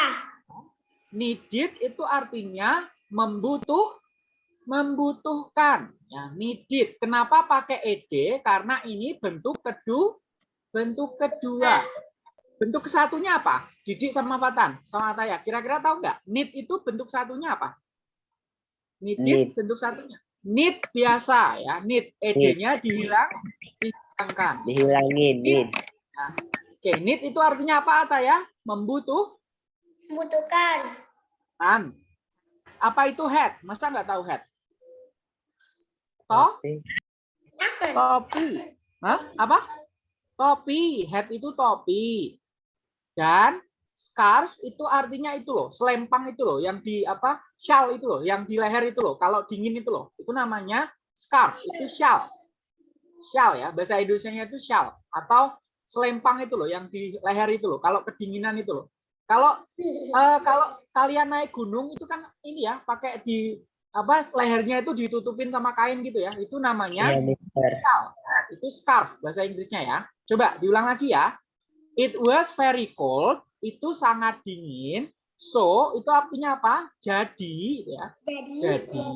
Needed itu artinya membutuh membutuhkan. Ya needed kenapa pakai ed? Karena ini bentuk kedua bentuk kedua. Bentuk kesatunya apa? Didik sama Fatan sama Taya. Kira-kira tahu nggak? Need itu bentuk satunya apa? Needed Need. bentuk satunya need biasa ya need ed-nya dihilang dihilangkan Dihilangin. Din. oke need itu artinya apa Taya membutuh membutuhkan An. Apa itu head? Masa nggak tahu head? Toh? Topi. Hah? Apa? Topi. Head itu topi. Dan scarf itu artinya itu loh, selempang itu loh, yang di apa? Shawl itu loh, yang di leher itu loh. Kalau dingin itu loh, itu namanya scarf. Itu shawl. Shawl ya, bahasa Indonesia itu shawl atau selempang itu loh, yang di leher itu loh. Kalau kedinginan itu loh. Kalau Eh, kalau kalian naik gunung itu kan ini ya pakai di apa lehernya itu ditutupin sama kain gitu ya itu namanya Iya, Mister. scarf itu scarf bahasa Inggrisnya ya coba diulang lagi ya it was very cold itu sangat dingin so itu artinya apa jadi ya Jadi jadi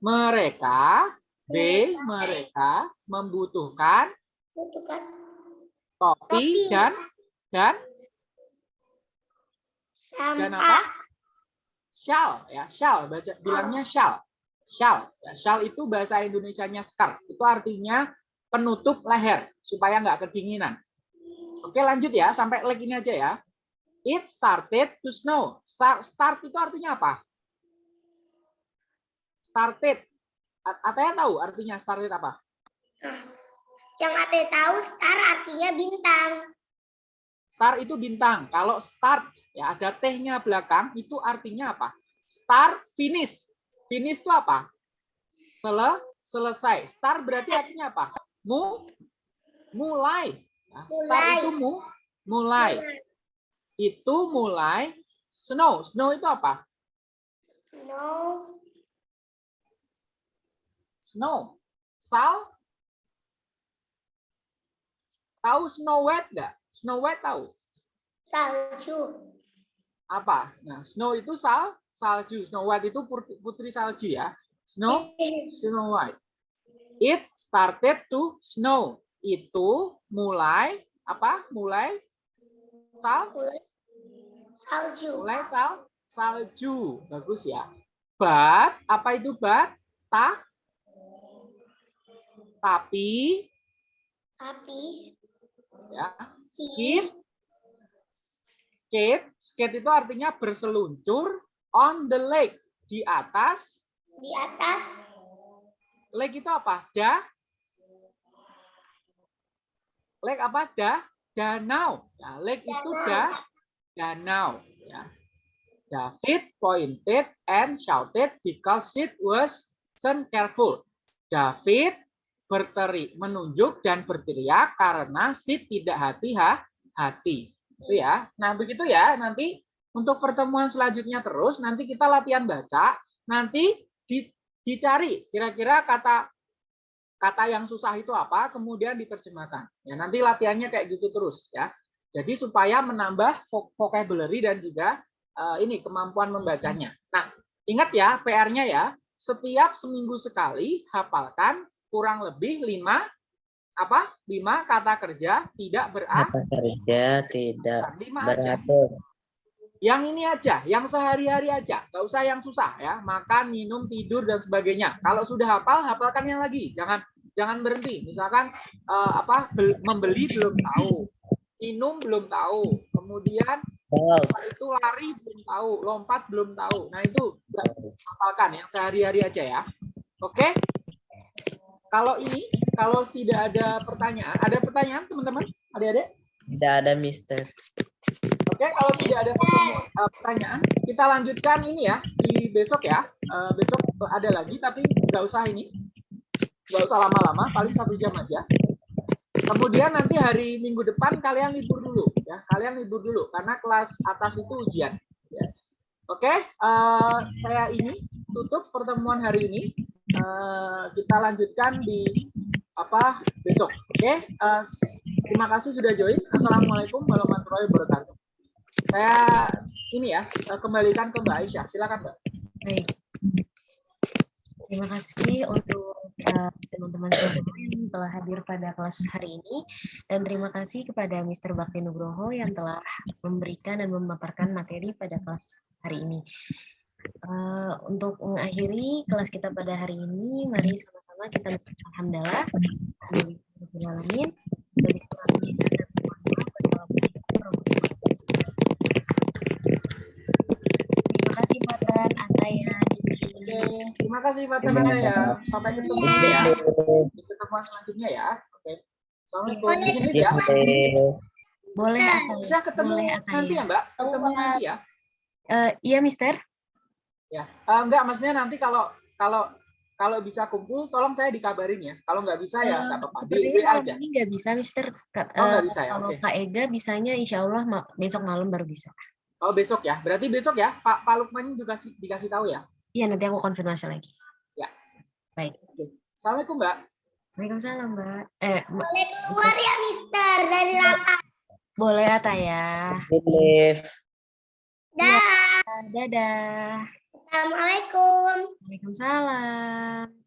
mereka they mereka membutuhkan membutuhkan topi Topi. dan dan dan apa? Shall ya, shall baca bilangnya shall. Shall. Ya, shall itu bahasa Indonesianya scarf. Itu artinya penutup leher supaya nggak kedinginan. Oke, lanjut ya sampai leg ini aja ya. It started to snow. Start, start itu artinya apa? Started. Ataya tahu artinya started apa? Yang Ate tahu star artinya bintang. Star itu bintang. Kalau start ya ada tehnya belakang itu artinya apa? Start finish. Finish itu apa? Sele, selesai. Start berarti artinya apa? Mu, mulai. Nah, start Mulai. itu mu, mulai. Itu mulai snow. Snow itu apa? No, Snow. Sal. Tahu Snow White nggak? Snow White tahu? salju. Apa? Nah, snow itu sal, salju. Snow White itu putri, putri salju ya. Snow, Snow White. It started to snow. Itu mulai apa? Mulai sal, salju. mulai sal, salju. Bagus ya. But apa itu but? Ta? Tapi Tapi Ya. skip Skate, skate itu artinya berseluncur on the lake di atas. di atas Lake itu apa? Da. Lake apa? Da. Danau. Ya, lake itu da. Danau. Ya. David pointed and shouted because it was careful. David berteriak, menunjuk dan berteriak karena Sid tidak hati-hati. Itu ya. Nah, begitu ya. Nanti untuk pertemuan selanjutnya terus nanti kita latihan baca, nanti di- dicari kira-kira kata kata yang susah itu apa, kemudian diterjemahkan. Ya, nanti latihannya kayak gitu terus ya. Jadi supaya menambah vo- vocabulary dan juga eh, ini kemampuan membacanya. Nah, ingat ya PR-nya ya, setiap seminggu sekali hafalkan kurang lebih lima apa? Lima kata kerja tidak berat. Kata kerja tidak beratur. Yang ini aja, yang sehari-hari aja, nggak usah yang susah ya. Makan, minum, tidur dan sebagainya. Kalau sudah hafal, hafalkan yang lagi. Jangan jangan berhenti. Misalkan eh, apa? bel- membeli belum tahu, minum belum tahu, kemudian itu lari belum tahu, lompat belum tahu. Nah itu hafalkan yang sehari-hari aja ya. Oke? Kalau ini, kalau tidak ada pertanyaan, ada pertanyaan teman-teman, adik-adik? Tidak ada Mister. Oke, kalau tidak ada pertemu- eh, pertanyaan, kita lanjutkan ini ya di besok ya. Eh, besok ada lagi, tapi nggak usah ini, nggak usah lama-lama, paling satu jam aja. Kemudian nanti hari minggu depan kalian libur dulu ya, kalian libur dulu karena kelas atas itu ujian. ya. Oke, eh, saya ini tutup pertemuan hari ini. Eh, kita lanjutkan di apa besok. Oke, eh, terima kasih sudah join. Assalamualaikum warahmatullahi wabarakatuh. Saya ini ya kembalikan ke Mbak Aisyah. Silakan Mbak. Baik. Terima kasih untuk teman-teman semua yang telah hadir pada kelas hari ini dan terima kasih kepada Mr. Bakti Nugroho yang telah memberikan dan memaparkan materi pada kelas hari ini. Eh, untuk mengakhiri kelas kita pada hari ini, mari sama-sama kita mengucapkan alhamdulillah. Alhamdulillahirobbilalamin. Dari kurangnya dan mohon maaf. Wassalamualaikum warahmatullahi wabarakatuh. Terima kasih Fatan, Ataya, Oke, terima kasih Pak kasih. ya. Sampai ketemu ya di pertemuan selanjutnya ya. Oke. Assalamualaikum. Izin lihat ya. Boleh. Bisa ketemu Boleh nanti ya Mbak. Ketemu nanti ya. Eh, iya, Mister. Ya. Eh, enggak, maksudnya nanti kalau kalau kalau bisa kumpul, tolong saya dikabarin ya. Kalau nggak bisa ya Eh, nggak apa-apa. Sepertinya aja. ini nggak bisa, Mister. Ka- Oh, nggak eh, bisa ya, Kalau oke. Kak Ega bisanya insya Allah ma- besok malam baru bisa. Oh besok ya. Berarti besok ya. Pak Pak Lukman juga dikasih, dikasih tahu ya. Iya, nanti aku konfirmasi lagi. Assalamualaikum Mbak. Waalaikumsalam, Mbak. Eh, Mbak, boleh keluar ya Mister dari lapangan. boleh Ataya. Live. Dah. Dadah. Assalamualaikum. Waalaikumsalam.